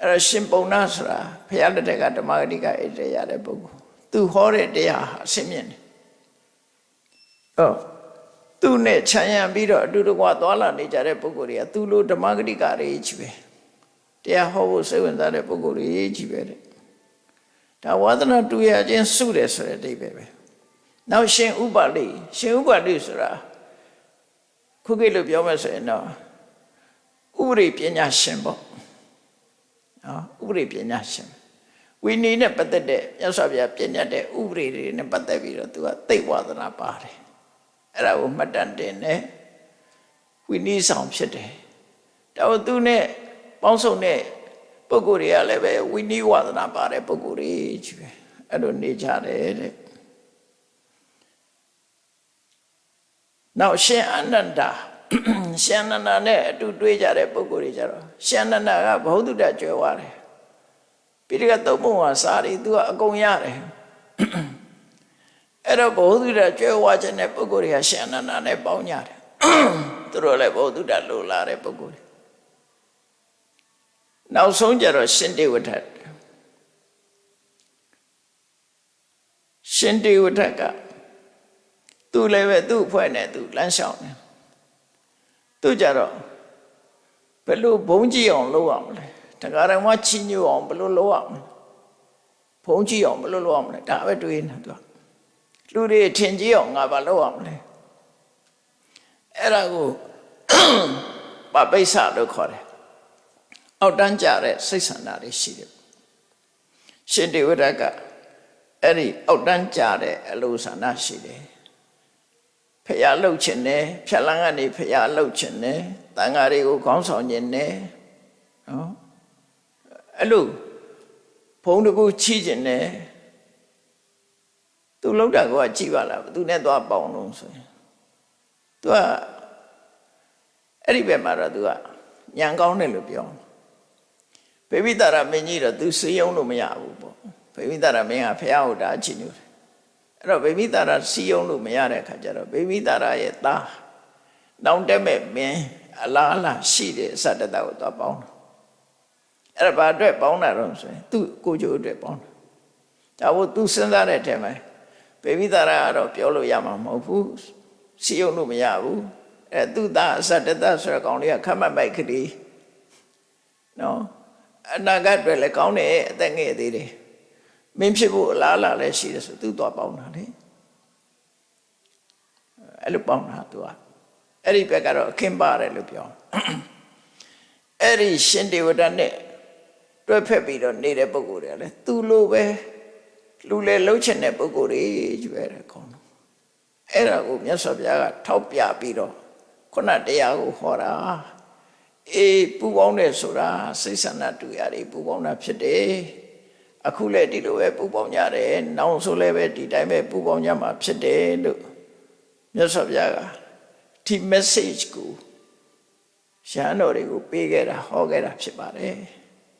အဲ့တော့ရှင်ပုံနာဆိုတာဘုရားလက်ထက်ကဓမ္မဂတိကဣတရရတဲ့ပုဂ္ဂိုလ်သူဟောတဲ့တရားဟာအစင်မြင့်တယ်ဟော သူနဲ့ခြံရံပြီးတော့အတူတကွာသွားလာနေကြတဲ့ပုဂ္ဂိုလ်တွေကသူလိုဓမ္မဂတိကတွေကြီးပဲတရားဟောဖို့စိတ်ဝင်စားတဲ့ပုဂ္ဂိုလ်တွေကြီးပဲတဲ့ဒါဝါသနာတူရခြင်းစုတယ်ဆိုတဲ့အဓိပ္ပာယ်ပဲနောက်ရှင်ဥပါလိရှင်ဥပါလိဆိုတာခုခေတ်လို့ပြောမယ်ဆိုရင်တော့ဥပရိပညာရှင်ပေါ့နော်ဥပရိပညာရှင်ဝိနည်းနဲ့ပတ်သက်တဲ့မြတ်စွာဘုရားပြညတ်တဲ့ဥပရိတွေနဲ့ပတ်သက်ပြီးတော့သူကသိဝါဒနာပါတယ် အဲ့ဒါကိုမှတ်တမ်းတင်တယ်ဝိနည်းဆောင်ဖြစ်တယ်တော့သူနဲ့ပေါင်းစုံတဲ့ပုဂ္ဂိုလ်တွေကလည်းပဲဝိနည်းဝါဒနာပါတဲ့ပုဂ္ဂိုလ်တွေကြီးပဲအဲ့လိုနေကြတယ်တဲ့နောက်ရှင်အနန္ဒာရှင်အနန္ဒာနဲ့အတူတွေ့ကြတဲ့ပုဂ္ဂိုလ်တွေကြတော့ရှင်အနန္ဒာကဘုဒ္ဓတကြွယ်ဝတယ်ပိဋကသုံးပုံဟာစာရီသူကအကုန်ရတယ် အဲ့တော့ဘုဒ္ဓတကြွယ်ဝခြင်းတဲ့ပုဂ္ဂိုလ်တွေကရှင်အနန္ဒာနဲ့ပေါင်းကြတယ်သူတို့လည်းဘုဒ္ဓတလိုလာတဲ့ပုဂ္ဂိုလ်တွေနောက်ဆုံးကြတော့ရှင်တေဝထရှင်တေဝထကသူလည်းပဲသူ့အဖွဲ့နဲ့သူလမ်းလျှောက်တယ်သူကြတော့ဘယ်လိုဘုံကြည့်အောင်လုပ်ရမလဲတခါတော့မှချီညိုအောင်ဘယ်လိုလုပ်ရမလဲဘုံကြည့်အောင်ဘယ်လိုလုပ်ရမလဲဒါပဲတွေးနေသူ လူတွေထင်ကြီးအောင်ငါဘာလုပ်ရမလဲအဲ့ဒါကိုပပိဿလို့ခေါ်တယ်အောက်တန်းကြတဲ့စိတ်ဆန္ဒတွေရှိတယ်ရှင်တေဝရကအဲ့ဒီအောက်တန်းကြတဲ့အလိုဆန္ဒရှိတယ်ဖျားလှုပ်ခြင်းနဲ့ဖြက်လန်းကနေဖျားလှုပ်ခြင်းနဲ့တန်ဃာတွေကိုခေါင်းဆောင်ခြင်းနဲ့နော်အဲ့လိုဘုံတကူချီးခြင်းနဲ့ သူလှုပ်တာကကြည်ပါလားသူနဲ့သွားပေါင်းလို့ဆိုရင်သူကအဲ့ဒီဘက်မှာတော့သူကညံကောင်းတယ်လို့ပြောဗေမိတာရမင်းကြီးတော့သူစီယုံလို့မရဘူးပေါ့ဗေမိတာရမင်းကဖះဟုတ်တာအချင်းညူတယ်အဲ့တော့ဗေမိတာရစီယုံလို့မရတဲ့ခါကျတော့ဗေမိတာရရဲ့သားနောင်တက်မဲ့မင်းအလားအလားရှိတယ်အစတတကိုသွားပေါင်းတာအဲ့ဒါဘာအတွက်ပေါင်းတာတော့ဆိုရင်သူ့ကိုကျိုးအတွက်ပေါင်းတာဒါဘို့သူစဉ်းစားတဲ့အထက်မှာ ဗေမိတာရကတော့ပြောလို့ရမှာမဟုတ်ဘူးစီယုံလို့မရဘူးအဲသူ့သားအစတတဆိုတဲ့ကောင်လေးကခမတ်မိုက်ကလေးနော်အနာဂတ်အတွက်လည်းကောင်းတယ်အသက်ငယ်သေးတယ်မင်းဖြစ်ဖို့အလားအလာလည်းရှိတယ်ဆိုသူသွားပေါင်းတာလေအဲ့လိုပေါင်းတာသူကအဲ့ဒီဘက်ကတော့အခင်းပါတယ်လို့ပြောအဲ့ဒီရှင်ဒေဝဒတ်နဲ့တွဲဖက်ပြီးတော့နေတဲ့ပုဂ္ဂိုလ်တွေကလည်းသူလိုပဲ လူလေလှုပ်ချင်တဲ့ပုဂ္ဂိုလ်တွေကျွဲတယ်ခေါင်းအဲ့ဒါကိုမြတ်စွာဘုရားကထောက်ပြပြီးတော့ခုနတရားကိုဟောတာအေးပူပေါင်းတယ်ဆိုတာစိတ်ဆန္ဒတူရတယ်ပူပေါင်းတာဖြစ်တယ်အခုလည်းဒီလိုပဲပူပေါင်းကြတယ်နောက်ဆိုလည်းပဲဒီတိုင်းပဲပူပေါင်းကြမှာဖြစ်တယ်လို့မြတ်စွာဘုရားကဒီ message ကိုရဟန်းတော်တွေကိုပေးခဲ့တာဟောခဲ့တာဖြစ်ပါတယ်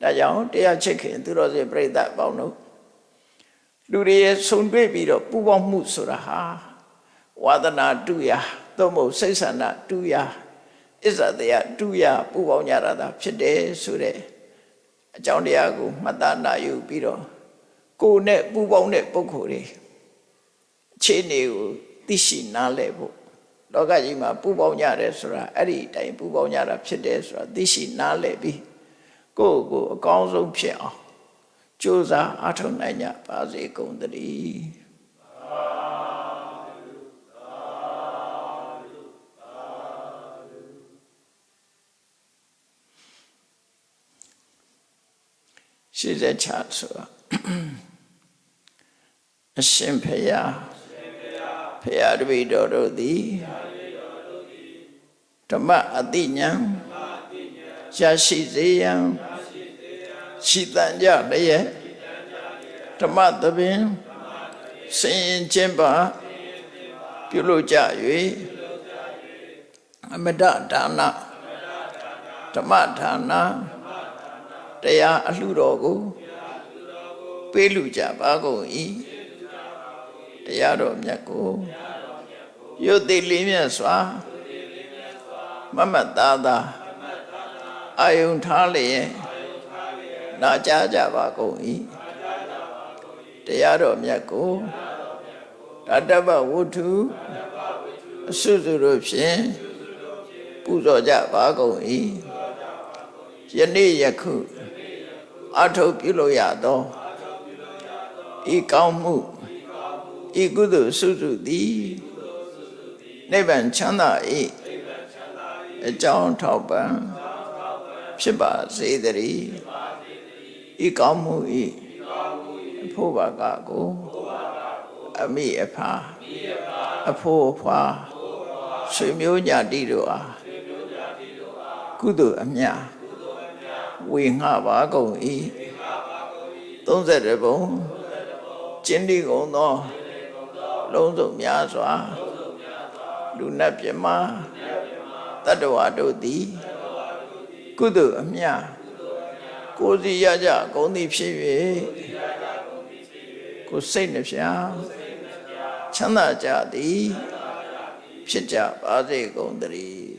ဒါကြောင့်တရားချစ်ခင်သူတော်စင်ပြိဿအပေါင်းတို့ လူတွေရဲ့ဆုံတွေ့ပြီးတော့ပူပေါင်းမှုဆိုတာဟာဝါဒနာတူရာသို့မဟုတ်စိတ်ဆန္ဒတူရာအစ္ဆတရားတူရာပူပေါင်းကြတာသာဖြစ်တယ်ဆိုတဲ့အကြောင်းတရားကိုမှတ်သားနာယူပြီးတော့ကိုယ်နဲ့ပူပေါင်းတဲ့ပုဂ္ဂိုလ်တွေအခြေအနေကိုသိရှိနားလည်ဖို့လောကကြီးမှာပူပေါင်းကြတယ်ဆိုတာအဲ့ဒီအတိုင်းပူပေါင်းကြတာဖြစ်တယ်ဆိုတာသိရှိနားလည်ပြီးကိုယ့်ကိုယ်အကောင်းဆုံးဖြစ်အောင် ကြိုးစားအားထုတ်နိုင်ကြပါစေကုန်သတည်းရှိတဲ့ချဆိုတာအရှင်ဖေယဖေယတပိတော်တို့သည်ဓမ္မအတိညာရရှိစေရန် ရှိတန်ကြလျက်ဓမ္မသဘင်စင်ရင်ချင်းပါပြုလို့ကြ၍အမတဒါနဓမ္မဒါနတရားအလှတော်ကိုပေးလူကြပါကုန်၏တရားတော်မြတ်ကိုရုပ်သိလေးမြတ်စွာမမတ်သားသားအာယုန်ထားလျက် နာကြားကြပါကုန်၏တရားတော်မြတ်ကိုတတ္တဗဝုထုအစွစုတို့ဖြင့်ပူဇော်ကြပါကုန်၏ယနေ့ယခုအထုပ်ပြုလို့ရသောဤကောင်းမှုဤကုသိုလ်စုစုသည်နိဗ္ဗာန်ချမ်းသာ၏အကြောင်းထောက်ပံ့ဖြစ်ပါစေတည်း ဤကောင်းမှုဤအဖို့ဘာကကိုအမိအဖာအဖို့အဖွာဆွေမျိုးညာတိတို့အားကုသိုလ်အမြတ်ဝေငှပါကုန်၏30ဘုံကျင်းဒီကုန်သောလုံးစုံများစွာလူနတ်ပြမတတ္တဝါတို့သည်ကုသိုလ်အမြတ် ကိုယ်စီရကြဂုံသည်ဖြစ်၍ကိုယ်စိတ်နှဖျားချမ်းသာကြသည်ဖြစ်ကြပါစေကုန်သတည်း